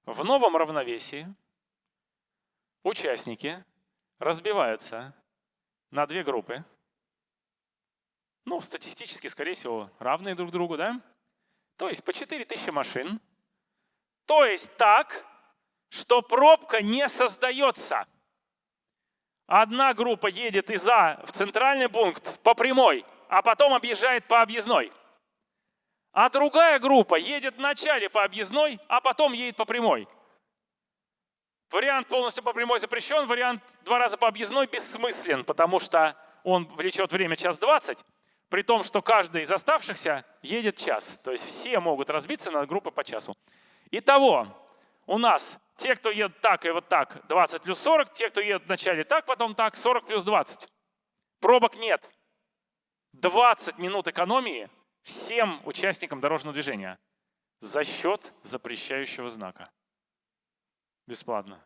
В новом равновесии участники разбиваются на две группы. Ну, статистически, скорее всего, равные друг другу, да? То есть по 4000 машин. То есть так, что пробка не создается. Одна группа едет из А в центральный пункт по прямой, а потом объезжает по объездной. А другая группа едет вначале по объездной, а потом едет по прямой. Вариант полностью по прямой запрещен, вариант два раза по объездной бессмыслен, потому что он влечет время час двадцать, при том, что каждый из оставшихся едет час. То есть все могут разбиться на группы по часу. Итого, у нас те, кто едет так и вот так, 20 плюс 40. Те, кто едет вначале так, потом так, 40 плюс 20. Пробок нет. 20 минут экономии всем участникам дорожного движения за счет запрещающего знака. Бесплатно.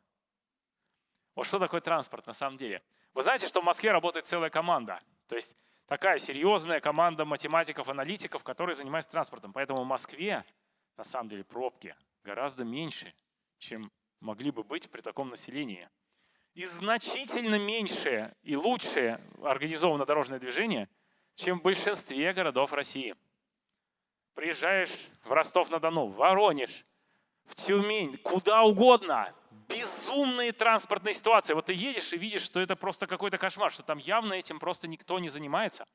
Вот что такое транспорт на самом деле? Вы знаете, что в Москве работает целая команда. То есть такая серьезная команда математиков, аналитиков, которые занимаются транспортом. Поэтому в Москве на самом деле пробки гораздо меньше, чем могли бы быть при таком населении. И значительно меньшее и лучшее организовано дорожное движение, чем в большинстве городов России. Приезжаешь в Ростов-на-Дону, в Воронеж, в Тюмень, куда угодно. Безумные транспортные ситуации. Вот ты едешь и видишь, что это просто какой-то кошмар, что там явно этим просто никто не занимается.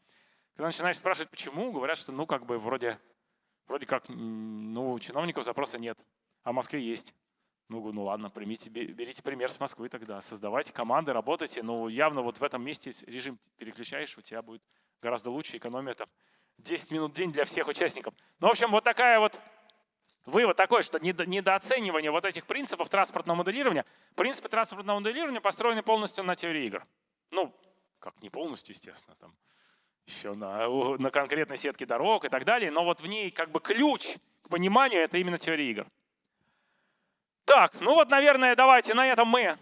Когда начинаешь спрашивать, почему, говорят, что ну как бы вроде, вроде как ну, у чиновников запроса нет, а в Москве есть. Ну, ну ладно, примите, берите пример с Москвы тогда, создавайте команды, работайте. Ну, явно вот в этом месте режим переключаешь, у тебя будет гораздо лучше, экономия там 10 минут в день для всех участников. Ну, в общем, вот такая вот вывод такой, что недооценивание вот этих принципов транспортного моделирования. Принципы транспортного моделирования построены полностью на теории игр. Ну, как не полностью, естественно, там еще на, на конкретной сетке дорог и так далее, но вот в ней как бы ключ к пониманию — это именно теория игр. Так, ну вот, наверное, давайте на этом мы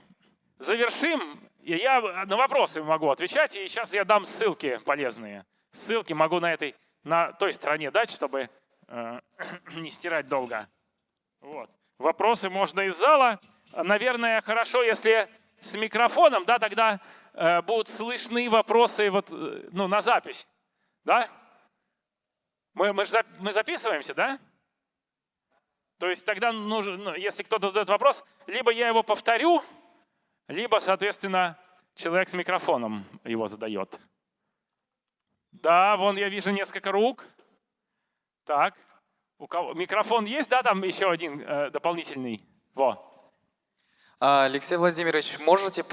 завершим. И я на вопросы могу отвечать, и сейчас я дам ссылки полезные. Ссылки могу на этой, на той стороне дать, чтобы э, *clears throat* не стирать долго. Вот. Вопросы можно из зала. Наверное, хорошо, если с микрофоном, да, тогда э, будут слышны вопросы вот, э, ну, на запись. Да? Мы, мы, же, мы записываемся, да? То есть тогда нужно, ну, если кто-то задает вопрос, либо я его повторю, либо, соответственно, человек с микрофоном его задает. Да, вон я вижу несколько рук. Так, у кого микрофон есть, да, там еще один э, дополнительный. Во. А, Алексей Владимирович, можете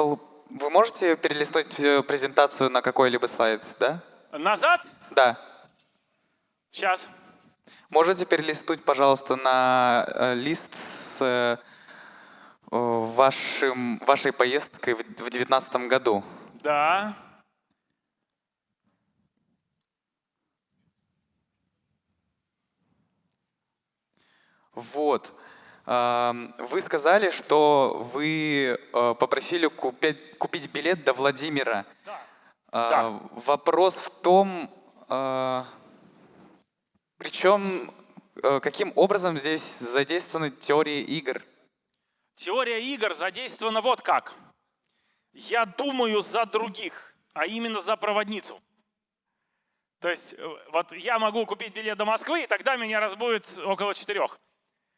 вы можете перелистнуть презентацию на какой-либо слайд, да? Назад? Да. Сейчас. Можете перелистнуть, пожалуйста, на э, лист с э, вашим, вашей поездкой в 2019 году? Да. Вот. Вы сказали, что вы э, попросили купить, купить билет до Владимира. Да. да. Вопрос в том, причем, э, каким образом здесь задействованы теории игр? Теория игр задействована вот как. Я думаю за других, а именно за проводницу. То есть э, вот я могу купить билет до Москвы, и тогда меня разбудит около четырех.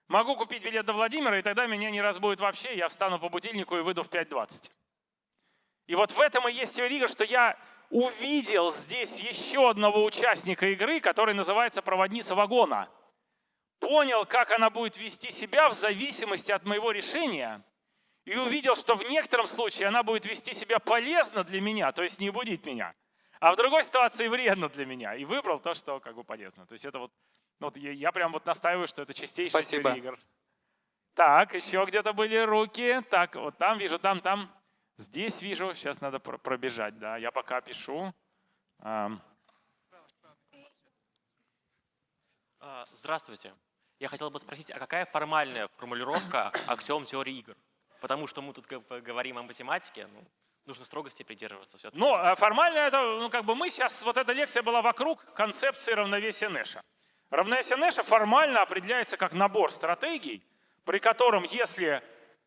Могу купить билет до Владимира, и тогда меня не разбудит вообще, я встану по будильнику и выйду в 5.20. И вот в этом и есть теория игр, что я увидел здесь еще одного участника игры, который называется проводница вагона. Понял, как она будет вести себя в зависимости от моего решения. И увидел, что в некотором случае она будет вести себя полезно для меня, то есть не будить меня. А в другой ситуации вредно для меня. И выбрал то, что как бы полезно. То есть это вот, ну, вот я, я прям вот настаиваю, что это чистейшая Спасибо. игр. Так, еще где-то были руки. Так, вот там вижу, там, там. Здесь вижу, сейчас надо пробежать, да, я пока пишу. А, здравствуйте. Я хотел бы спросить, а какая формальная формулировка аксиом теории игр? Потому что мы тут говорим о математике, ну, нужно строгости придерживаться. Все ну, а формально это, ну, как бы мы сейчас, вот эта лекция была вокруг концепции равновесия Нэша. Равновесие Нэша формально определяется как набор стратегий, при котором, если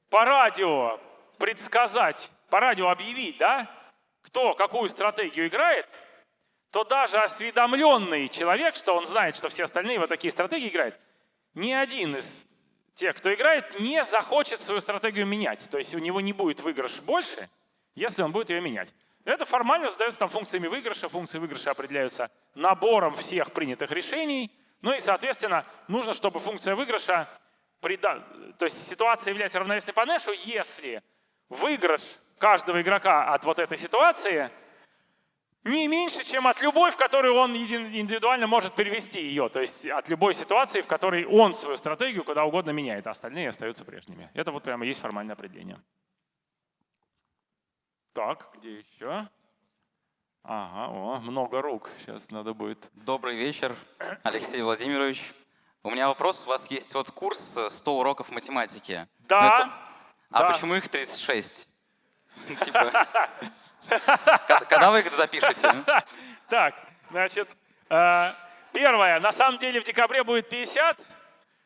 по радио предсказать, по радио объявить, да, кто какую стратегию играет, то даже осведомленный человек, что он знает, что все остальные вот такие стратегии играют, ни один из тех, кто играет, не захочет свою стратегию менять. То есть у него не будет выигрыш больше, если он будет ее менять. Это формально задается там функциями выигрыша. Функции выигрыша определяются набором всех принятых решений. Ну и, соответственно, нужно, чтобы функция выигрыша, прида... то есть ситуация является равновесной по Нэшу, если выигрыш каждого игрока от вот этой ситуации не меньше, чем от любой, в которую он индивидуально может перевести ее. То есть от любой ситуации, в которой он свою стратегию куда угодно меняет, а остальные остаются прежними. Это вот прямо есть формальное определение. Так, где еще? Ага, о, много рук. Сейчас надо будет. Добрый вечер, Алексей Владимирович. У меня вопрос. У вас есть вот курс 100 уроков математики. Да. Это... А да. почему их 36? *laughs* Типа, *laughs* когда вы их запишете? *laughs* Так, значит, э, первое. На самом деле в декабре будет 50,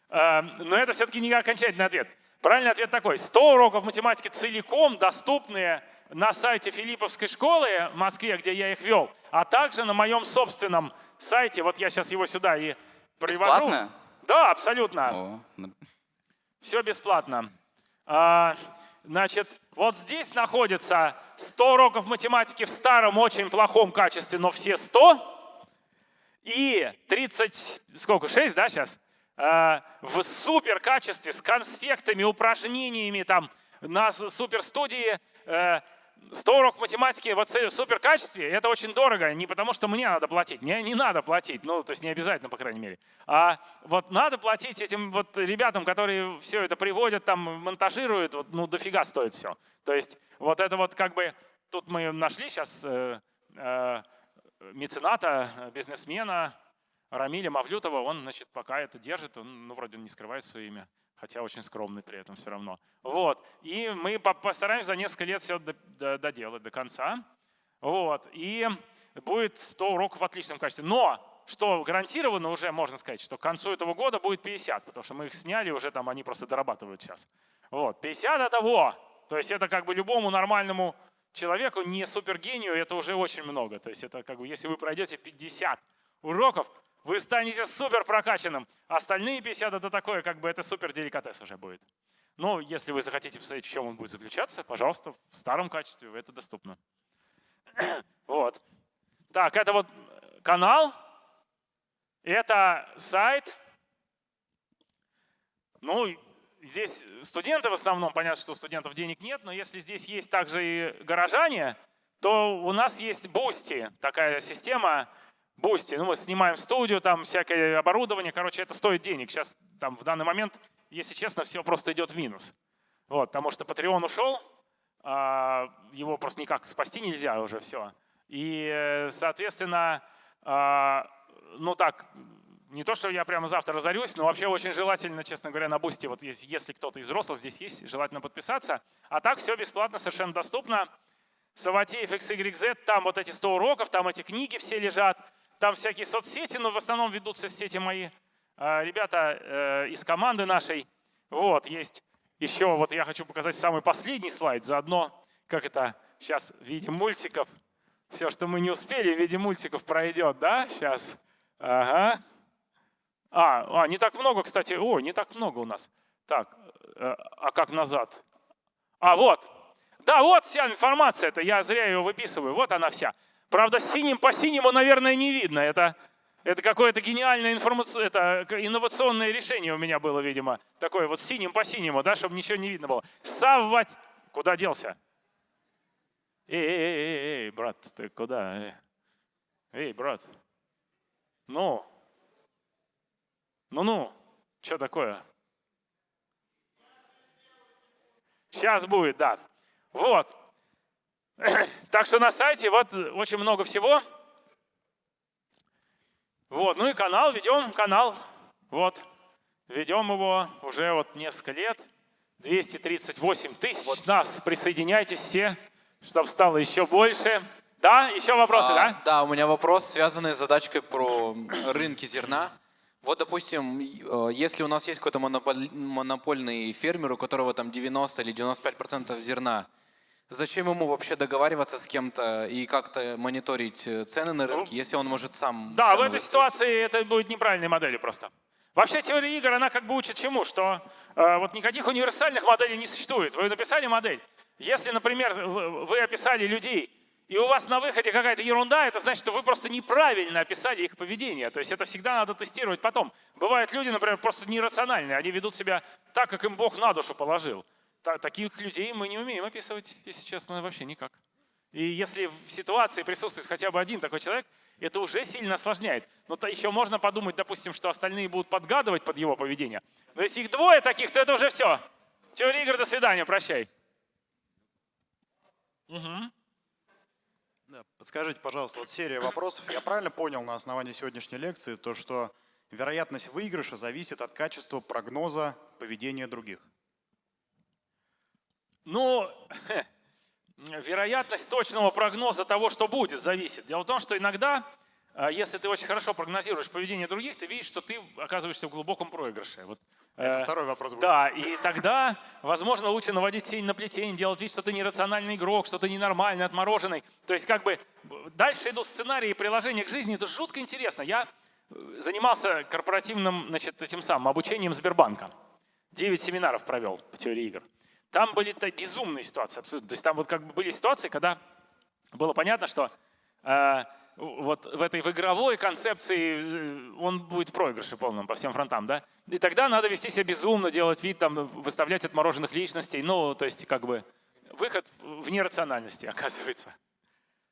э, но это все-таки не окончательный ответ. Правильный ответ такой. 100 уроков математики целиком доступные на сайте Филипповской школы в Москве, где я их вел, а также на моем собственном сайте. Вот я сейчас его сюда и привожу. Бесплатно? Да, абсолютно. О. Все бесплатно. Значит, вот здесь находится 100 уроков математики в старом, очень плохом качестве, но все 100. И 30, сколько, 6, да, сейчас? А, в супер качестве, с конспектами, упражнениями, там, на супер студии 100 уроков математики в супер качестве, это очень дорого, не потому что мне надо платить, мне не надо платить, ну, то есть не обязательно, по крайней мере. А вот надо платить этим вот ребятам, которые все это приводят, там, монтажируют, вот, ну, дофига стоит все. То есть вот это вот как бы, тут мы нашли сейчас э, э, мецената, бизнесмена Рамиля Мавлютова, он, значит, пока это держит, он, ну, вроде не скрывает свое имя хотя очень скромный при этом все равно. Вот. И мы постараемся за несколько лет все доделать до конца. Вот. И будет 100 уроков в отличном качестве. Но что гарантированно уже можно сказать, что к концу этого года будет 50, потому что мы их сняли, уже там они просто дорабатывают сейчас. Вот. 50 это во! То есть это как бы любому нормальному человеку, не супергению, это уже очень много. То есть это как бы, если вы пройдете 50 уроков, вы станете супер прокачанным. Остальные 50 это такое, как бы это супер деликатес уже будет. Но если вы захотите посмотреть, в чем он будет заключаться, пожалуйста, в старом качестве это доступно. *coughs* Вот. Так, это вот канал, это сайт. Ну, здесь студенты в основном, понятно, что у студентов денег нет, но если здесь есть также и горожане, то у нас есть Boosty, такая система, Boosty, ну мы снимаем студию, там всякое оборудование, короче, это стоит денег. Сейчас там в данный момент, если честно, все просто идет в минус. Вот, потому что Patreon ушел, а, его просто никак спасти нельзя уже все. И, соответственно, а, ну так, не то, что я прямо завтра разорюсь, но вообще очень желательно, честно говоря, на Boosty, вот если, если кто-то из взрослых здесь есть, желательно подписаться. А так все бесплатно, совершенно доступно. Саватеев XYZ, там вот эти 100 уроков, там эти книги все лежат. Там всякие соцсети, но в основном ведутся сети мои. А, ребята э, из команды нашей. Вот, есть еще, вот я хочу показать самый последний слайд, заодно, как это сейчас в виде мультиков. Все, что мы не успели, в виде мультиков пройдет, да, сейчас. Ага. А, а, не так много, кстати. О, не так много у нас. Так, э, а как назад? А, вот. Да, вот вся информация, это я зря ее выписываю. Вот она вся. Правда, синим по синему, наверное, не видно. Это, это какое-то гениальное информация, это инновационное решение у меня было, видимо. Такое вот синим по синему, да, чтобы ничего не видно было. Саввать... Куда делся? Эй, эй, эй, брат, ты куда? Эй брат. Ну? Ну-ну, что такое? Сейчас будет, да. Вот. *coughs* Так что на сайте вот очень много всего. Вот, ну и канал, ведем канал. Вот, ведем его уже вот несколько лет. 238 тысяч вот. нас. Присоединяйтесь все, чтобы стало еще больше. Да, еще вопросы, а, да? Да, у меня вопрос, связанный с задачкой про рынки зерна. Вот, допустим, э, если у нас есть какой-то монопольный фермер, у которого там 90 или 95 процентов зерна, зачем ему вообще договариваться с кем-то и как-то мониторить э, цены на рынке, ну, если он может сам... Да, в этой выставить? ситуации это будет неправильной моделью просто. Вообще теория игр, она как бы учит чему? Что э, вот никаких универсальных моделей не существует. Вы написали модель. Если, например, вы описали людей, и у вас на выходе какая-то ерунда, это значит, что вы просто неправильно описали их поведение. То есть это всегда надо тестировать потом. Бывают люди, например, просто нерациональные, они ведут себя так, как им Бог на душу положил. Таких людей мы не умеем описывать, если честно, вообще никак. И если в ситуации присутствует хотя бы один такой человек, это уже сильно осложняет. Но то еще можно подумать, допустим, что остальные будут подгадывать под его поведение. Но если их двое таких, то это уже все. Теория игр, до свидания, прощай. Угу. Да, подскажите, пожалуйста, вот серия вопросов. Я правильно понял на основании сегодняшней лекции, то что вероятность выигрыша зависит от качества прогноза поведения других? Ну, *laughs* вероятность точного прогноза того, что будет, зависит. Дело в том, что иногда, а, если ты очень хорошо прогнозируешь поведение других, ты видишь, что ты оказываешься в глубоком проигрыше. Вот это э, второй вопрос будет. Да, и тогда, возможно, лучше наводить тень на плетень, делать вид, что ты нерациональный игрок, что ты ненормальный, отмороженный. То есть как бы дальше идут сценарии и приложения к жизни. Это жутко интересно. Я э, занимался корпоративным значит, этим самым обучением Сбербанка. Девять семинаров провел по теории игр. Там были -то безумные ситуации абсолютно. То есть там вот как бы были ситуации, когда было понятно, что э, вот в этой в игровой концепции э, он будет в проигрыше полном по всем фронтам, да? И тогда надо вести себя безумно, делать вид, там, выставлять отмороженных личностей, ну, то есть как бы выход в нерациональности *laughs* оказывается.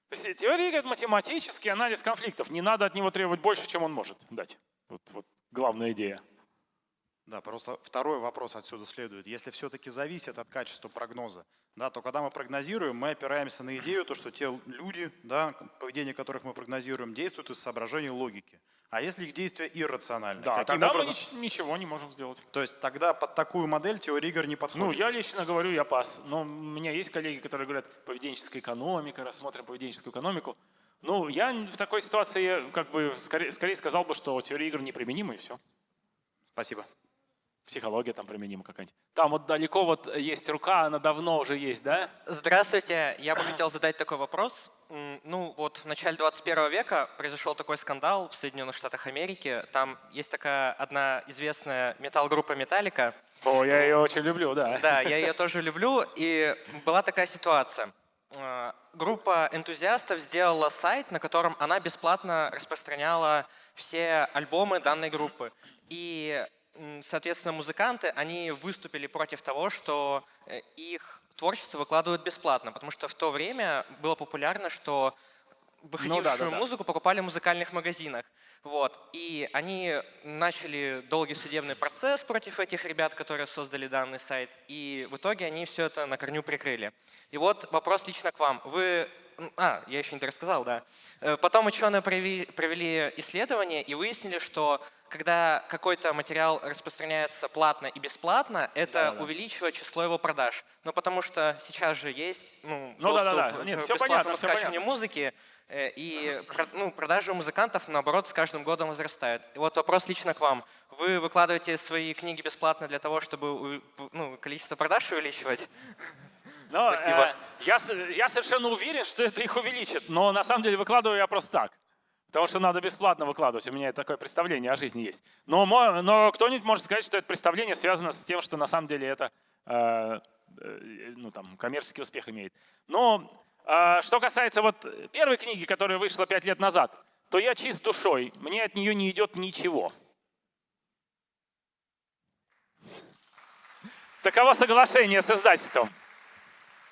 То есть теория это математический анализ конфликтов. Не надо от него требовать больше, чем он может дать. Вот, вот главная идея. Да, просто второй вопрос отсюда следует. Если все-таки зависит от качества прогноза, да, то когда мы прогнозируем, мы опираемся на идею, то, что те люди, да, поведение которых мы прогнозируем, действуют из соображений логики. А если их действия иррациональны? Да, Каким тогда образом? мы ничего не можем сделать. То есть тогда под такую модель теория игр не подходит? Ну, я лично говорю, я пас. Но у меня есть коллеги, которые говорят, поведенческая экономика, рассмотрим поведенческую экономику. Ну, я в такой ситуации как бы скорее, скорее сказал бы, что теория игр неприменима и все. Спасибо психология там применима какая-нибудь. Там вот далеко вот есть рука, она давно уже есть, да? Здравствуйте, я бы хотел задать такой вопрос. Ну вот в начале 21 века произошел такой скандал в Соединенных Штатах Америки. Там есть такая одна известная металл-группа Металлика. О, я ее очень люблю, да. Да, я ее тоже люблю. И была такая ситуация. Э, группа энтузиастов сделала сайт, на котором она бесплатно распространяла все альбомы данной группы. И соответственно, музыканты, они выступили против того, что э, их творчество выкладывают бесплатно, потому что в то время было популярно, что выходившую ну, да, да, да. музыку покупали в музыкальных магазинах. Вот. И они начали долгий судебный процесс против этих ребят, которые создали данный сайт, и в итоге они все это на корню прикрыли. И вот вопрос лично к вам. Вы а, я еще не рассказал, да. Э, потом ученые провели, исследование и выяснили, что когда какой-то материал распространяется платно и бесплатно, это да, да. увеличивает число его продаж. Ну, потому что сейчас же есть ну, ну, доступ да, да, да. Нет, к бесплатному скачиванию музыки, э, и ну, продажи у музыкантов, наоборот, с каждым годом возрастают. И вот вопрос лично к вам. Вы выкладываете свои книги бесплатно для того, чтобы ну, количество продаж увеличивать? Но, Спасибо. Э, я, я совершенно уверен, что это их увеличит, но на самом деле выкладываю я просто так. Потому что надо бесплатно выкладывать. У меня такое представление о жизни есть. Но, но кто-нибудь может сказать, что это представление связано с тем, что на самом деле это э, э, ну, там, коммерческий успех имеет. Но э, что касается вот первой книги, которая вышла пять лет назад, то я чист душой, мне от нее не идет ничего. Таково соглашение с издательством.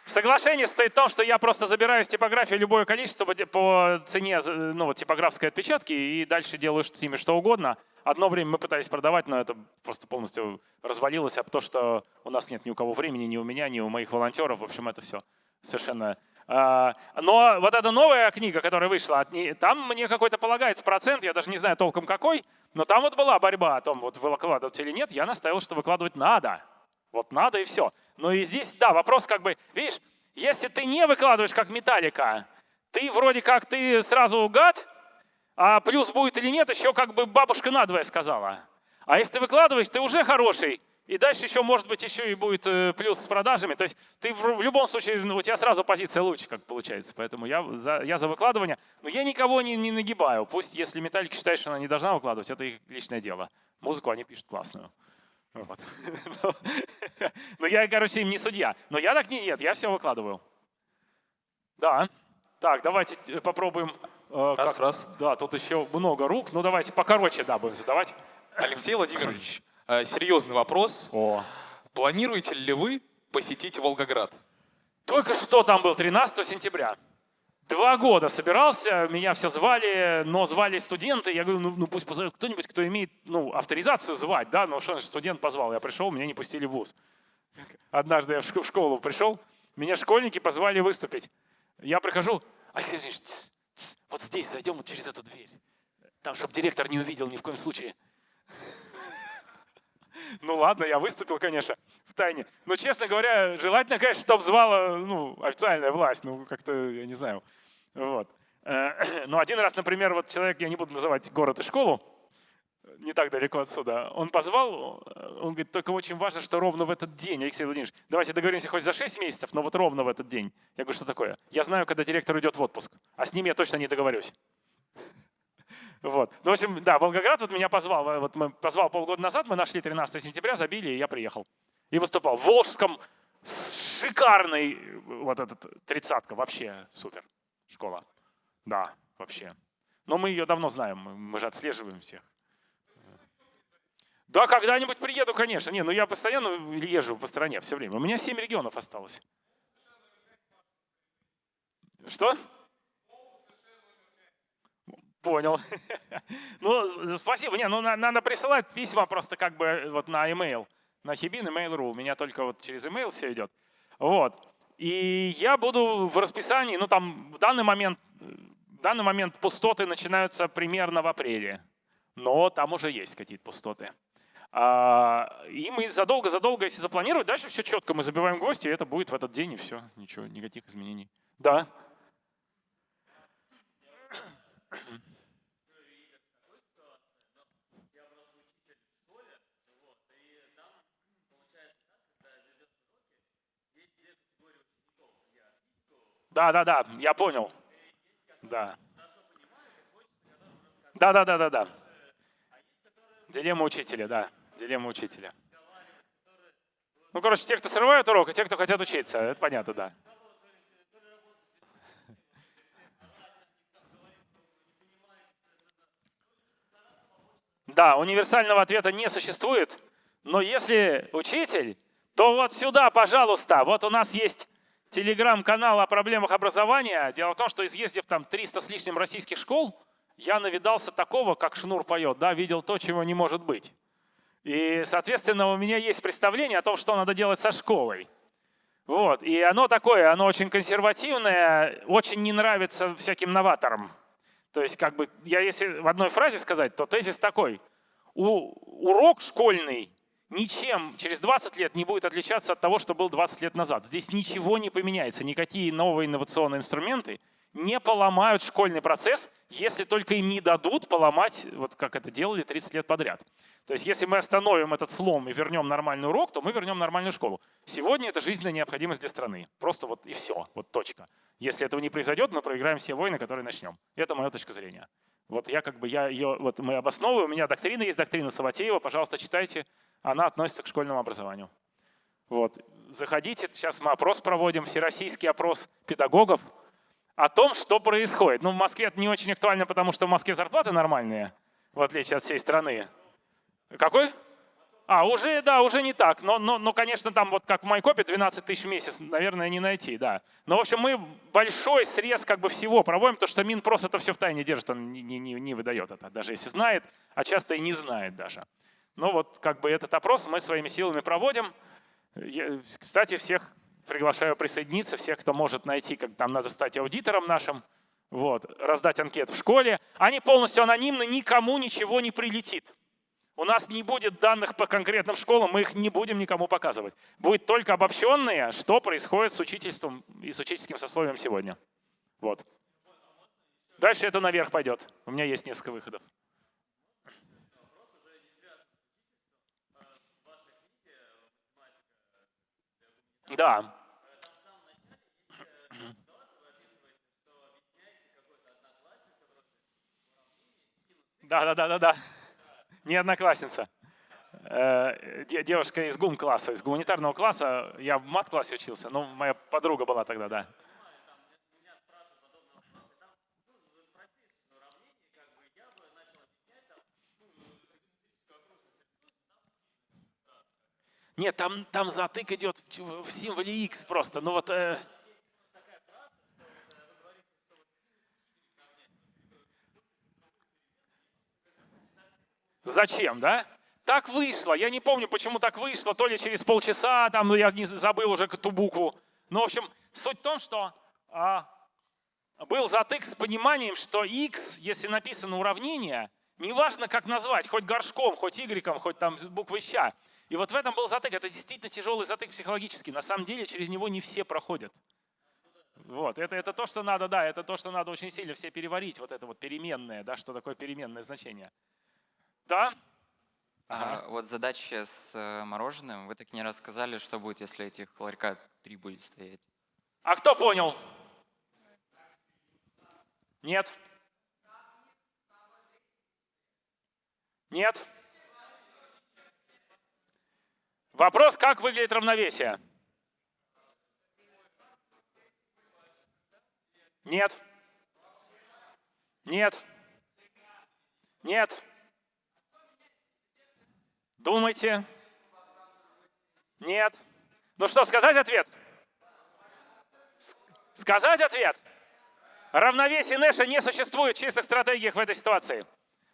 Соглашение стоит в том, что я просто забираю из типографии любое количество по цене ну, вот, типографской отпечатки и дальше делаю с ними что угодно. Одно время мы пытались продавать, но это просто полностью развалилось, а то, что у нас нет ни у кого времени, ни у меня, ни у моих волонтеров. В общем, это все совершенно А, но вот эта новая книга, которая вышла, там мне какой-то полагается процент, я даже не знаю толком какой, но там вот была борьба о том, вот выкладывать или нет. Я настаивал, что выкладывать надо. Вот надо и все. Но и здесь, да, вопрос как бы, видишь, если ты не выкладываешь как металлика, ты вроде как ты сразу гад, а плюс будет или нет, еще как бы бабушка надвое сказала. А если ты выкладываешь, ты уже хороший, и дальше еще, может быть, еще и будет э, плюс с продажами. То есть ты в любом случае, ну, у тебя сразу позиция лучше, как получается. Поэтому я за, я за выкладывание. Но я никого не, не нагибаю. Пусть, если Металлика считает, что она не должна выкладывать, это их личное дело. Музыку они пишут классную. Вот. *laughs* Но я, короче, им не судья. Но я так не нет, я все выкладываю. Да. Так, давайте э, попробуем. Э, раз, как, раз. Да, тут еще много рук. Ну давайте покороче, да, будем задавать. Алексей Владимирович, Э, серьезный вопрос. О. Планируете ли вы посетить Волгоград? Только что там был, 13 сентября. Два года собирался, меня все звали, но звали студенты. Я говорю, ну, ну пусть позовет кто-нибудь, кто имеет ну, авторизацию звать, да, но что студент позвал. Я пришел, меня не пустили в ВУЗ. Однажды я в школу пришел, меня школьники позвали выступить. Я прихожу, Алексей Алексеевич, тс, тс, вот здесь зайдем вот через эту дверь. Там, чтобы директор не увидел ни в коем случае. Ну ладно, я выступил, конечно, в тайне. Но, честно говоря, желательно, конечно, чтобы звала ну, официальная власть. Ну, как-то, я не знаю. Вот. Э, *clears throat* но один раз, например, вот человек, я не буду называть город и школу, не так далеко отсюда, он позвал, он говорит, только очень важно, что ровно в этот день, Алексей Владимирович, давайте договоримся хоть за 6 месяцев, но вот ровно в этот день. Я говорю, что такое? Я знаю, когда директор уйдет в отпуск, а с ним я точно не договорюсь. Вот. Ну, в общем, да, Волгоград вот меня позвал. Вот мы позвал полгода назад, мы нашли 13 сентября, забили, и я приехал. И выступал в Волжском. Шикарный вот этот тридцатка, вообще супер школа. Да, вообще. Но мы ее давно знаем, мы же отслеживаем всех. Да, когда-нибудь приеду, конечно. Не, ну я постоянно езжу по стране все время. У меня 7 регионов осталось. Что? Понял. *laughs* ну, спасибо. Не, ну надо присылать письма просто как бы э, вот на email, на Хибин email.ru. У меня только вот через email все идет. Вот. И я буду в расписании, ну там в данный момент, в данный момент пустоты начинаются примерно в апреле. Но там уже есть какие-то пустоты. А, и мы задолго-задолго, если запланировать, дальше все четко, мы забиваем гвоздь, и это будет в этот день, и все, ничего, никаких изменений. Да. Да, да, да, я понял. Да. Да, да, да, да, да. Дилемма учителя, да. Дилемма учителя. Ну, короче, те, кто срывают урок, и те, кто хотят учиться. Это понятно, да. Да, универсального ответа не существует, но если учитель, то вот сюда, пожалуйста, вот у нас есть телеграм-канал о проблемах образования. Дело в том, что изъездив там 300 с лишним российских школ, я навидался такого, как Шнур поет, да, видел то, чего не может быть. И, соответственно, у меня есть представление о том, что надо делать со школой. Вот. И оно такое, оно очень консервативное, очень не нравится всяким новаторам. То есть, как бы, я если в одной фразе сказать, то тезис такой. У, урок школьный ничем через 20 лет не будет отличаться от того, что был 20 лет назад. Здесь ничего не поменяется, никакие новые инновационные инструменты не поломают школьный процесс, если только им не дадут поломать, вот как это делали 30 лет подряд. То есть если мы остановим этот слом и вернем нормальный урок, то мы вернем нормальную школу. Сегодня это жизненная необходимость для страны. Просто вот и все, вот точка. Если этого не произойдет, мы проиграем все войны, которые начнем. Это моя точка зрения. Вот я как бы, я ее, вот мы обосновываем, у меня доктрина есть, доктрина Саватеева, пожалуйста, читайте она относится к школьному образованию. Вот. Заходите, сейчас мы опрос проводим, всероссийский опрос педагогов о том, что происходит. Ну, в Москве это не очень актуально, потому что в Москве зарплаты нормальные, в отличие от всей страны. Какой? А, уже, да, уже не так. Но, но, но, конечно, там вот как в Майкопе 12 тысяч в месяц, наверное, не найти, да. Но, в общем, мы большой срез как бы всего проводим, потому что Минпрос это все в тайне держит, он не, не, не выдает это, даже если знает, а часто и не знает даже. Но вот как бы этот опрос мы своими силами проводим. Я, кстати, всех приглашаю присоединиться всех, кто может найти, как там надо стать аудитором нашим, вот, раздать анкет в школе. Они полностью анонимны, никому ничего не прилетит. У нас не будет данных по конкретным школам, мы их не будем никому показывать. Будет только обобщенные, что происходит с учительством и с учительским сословием сегодня. Вот. Дальше это наверх пойдет. У меня есть несколько выходов. Да. Да, да, да, да, да. Не одноклассница. Э, девушка из гум-класса, из гуманитарного класса. Я в мат-классе учился, но моя подруга была тогда, да. Нет, там, там затык идет в символе X просто. Ну вот... Э... Зачем, да? Так вышло. Я не помню, почему так вышло. То ли через полчаса, там, ну я не забыл уже ту букву. Ну, в общем, суть в том, что а, был затык с пониманием, что x, если написано уравнение, неважно, как назвать, хоть горшком, хоть y, хоть там буквой ща, и вот в этом был затык. Это действительно тяжелый затык психологический. На самом деле через него не все проходят. Вот, это, это то, что надо, да, это то, что надо очень сильно все переварить, вот это вот переменное, да, что такое переменное значение. Да? Ага. А, вот задача с э, мороженым. Вы так не рассказали, что будет, если этих ларька три будет стоять. А кто понял? Нет? Нет? Вопрос, как выглядит равновесие? Нет. Нет. Нет. Думайте. Нет. Ну что, сказать ответ? Сказать ответ? Равновесие Нэша не существует в чистых стратегиях в этой ситуации.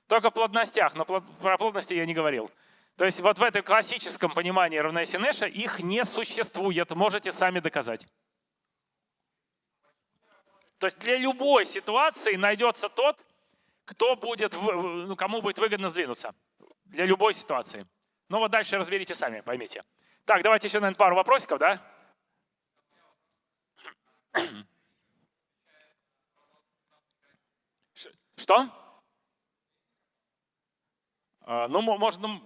Только в плотностях, но про плотности я не говорил. То есть вот в этом классическом понимании равновесия их не существует, можете сами доказать. То есть для любой ситуации найдется тот, кто будет, ну, кому будет выгодно сдвинуться. Для любой ситуации. Ну вот дальше разберите сами, поймите. Так, давайте еще, наверное, пару вопросиков, да? Что? А, ну, можно...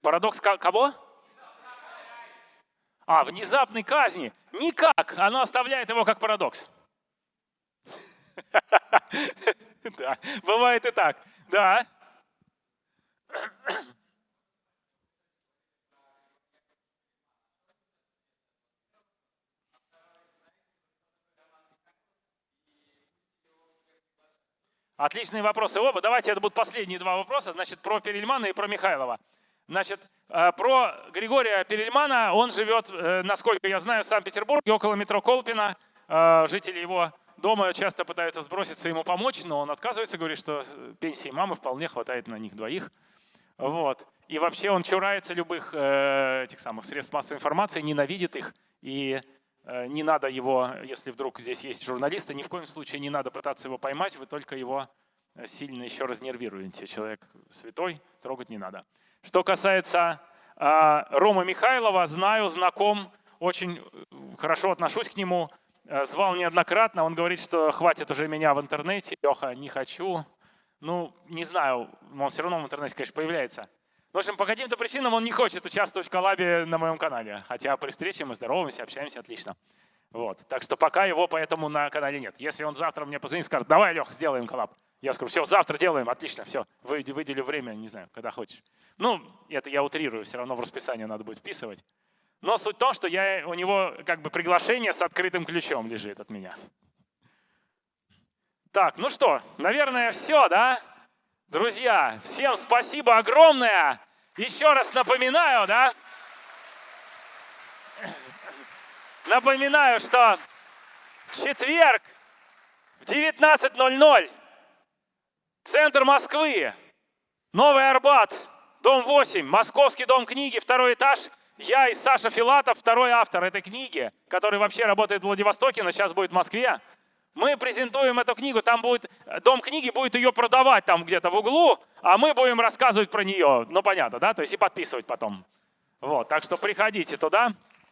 Парадокс кого? А, внезапной казни. Никак. Оно оставляет его как парадокс. *laughs* Да, бывает и так. Да. Отличные вопросы оба. Давайте это будут последние два вопроса. Значит, про Перельмана и про Михайлова. Значит, э, про Григория Перельмана. Он живет, э, насколько я знаю, в Санкт-Петербурге, около метро Колпина. Э, жители его дома часто пытаются сброситься ему помочь, но он отказывается, говорит, что пенсии мамы вполне хватает на них двоих. Вот. И вообще он чурается любых этих самых средств массовой информации, ненавидит их и не надо его, если вдруг здесь есть журналисты, ни в коем случае не надо пытаться его поймать, вы только его э, сильно еще разнервируете. Человек святой, трогать не надо. Что касается э, Рома Михайлова, знаю, знаком, очень хорошо отношусь к нему, звал неоднократно, он говорит, что хватит уже меня в интернете, Леха, не хочу. Ну, не знаю, он все равно в интернете, конечно, появляется. В общем, по каким-то причинам он не хочет участвовать в коллабе на моем канале. Хотя при встрече мы здороваемся, общаемся отлично. Вот. Так что пока его поэтому на канале нет. Если он завтра мне позвонит и скажет, давай, Лех, сделаем коллаб. Я скажу, все, завтра делаем, отлично, все, выделю время, не знаю, когда хочешь. Ну, это я утрирую, все равно в расписание надо будет вписывать. Но суть в том, что я, у него как бы приглашение с открытым ключом лежит от меня. Так, ну что, наверное, все, да? Друзья, всем спасибо огромное. Еще раз напоминаю, да? Напоминаю, что четверг в 19.00 Центр Москвы. Новый Арбат. Дом 8. Московский дом книги. Второй этаж. Я и Саша Филатов, второй автор этой книги, который вообще работает в Владивостоке, но сейчас будет в Москве. Мы презентуем эту книгу, там будет, дом книги будет ее продавать там где-то в углу, а мы будем рассказывать про нее. Ну, понятно, да? То есть и подписывать потом. Вот, так что приходите туда.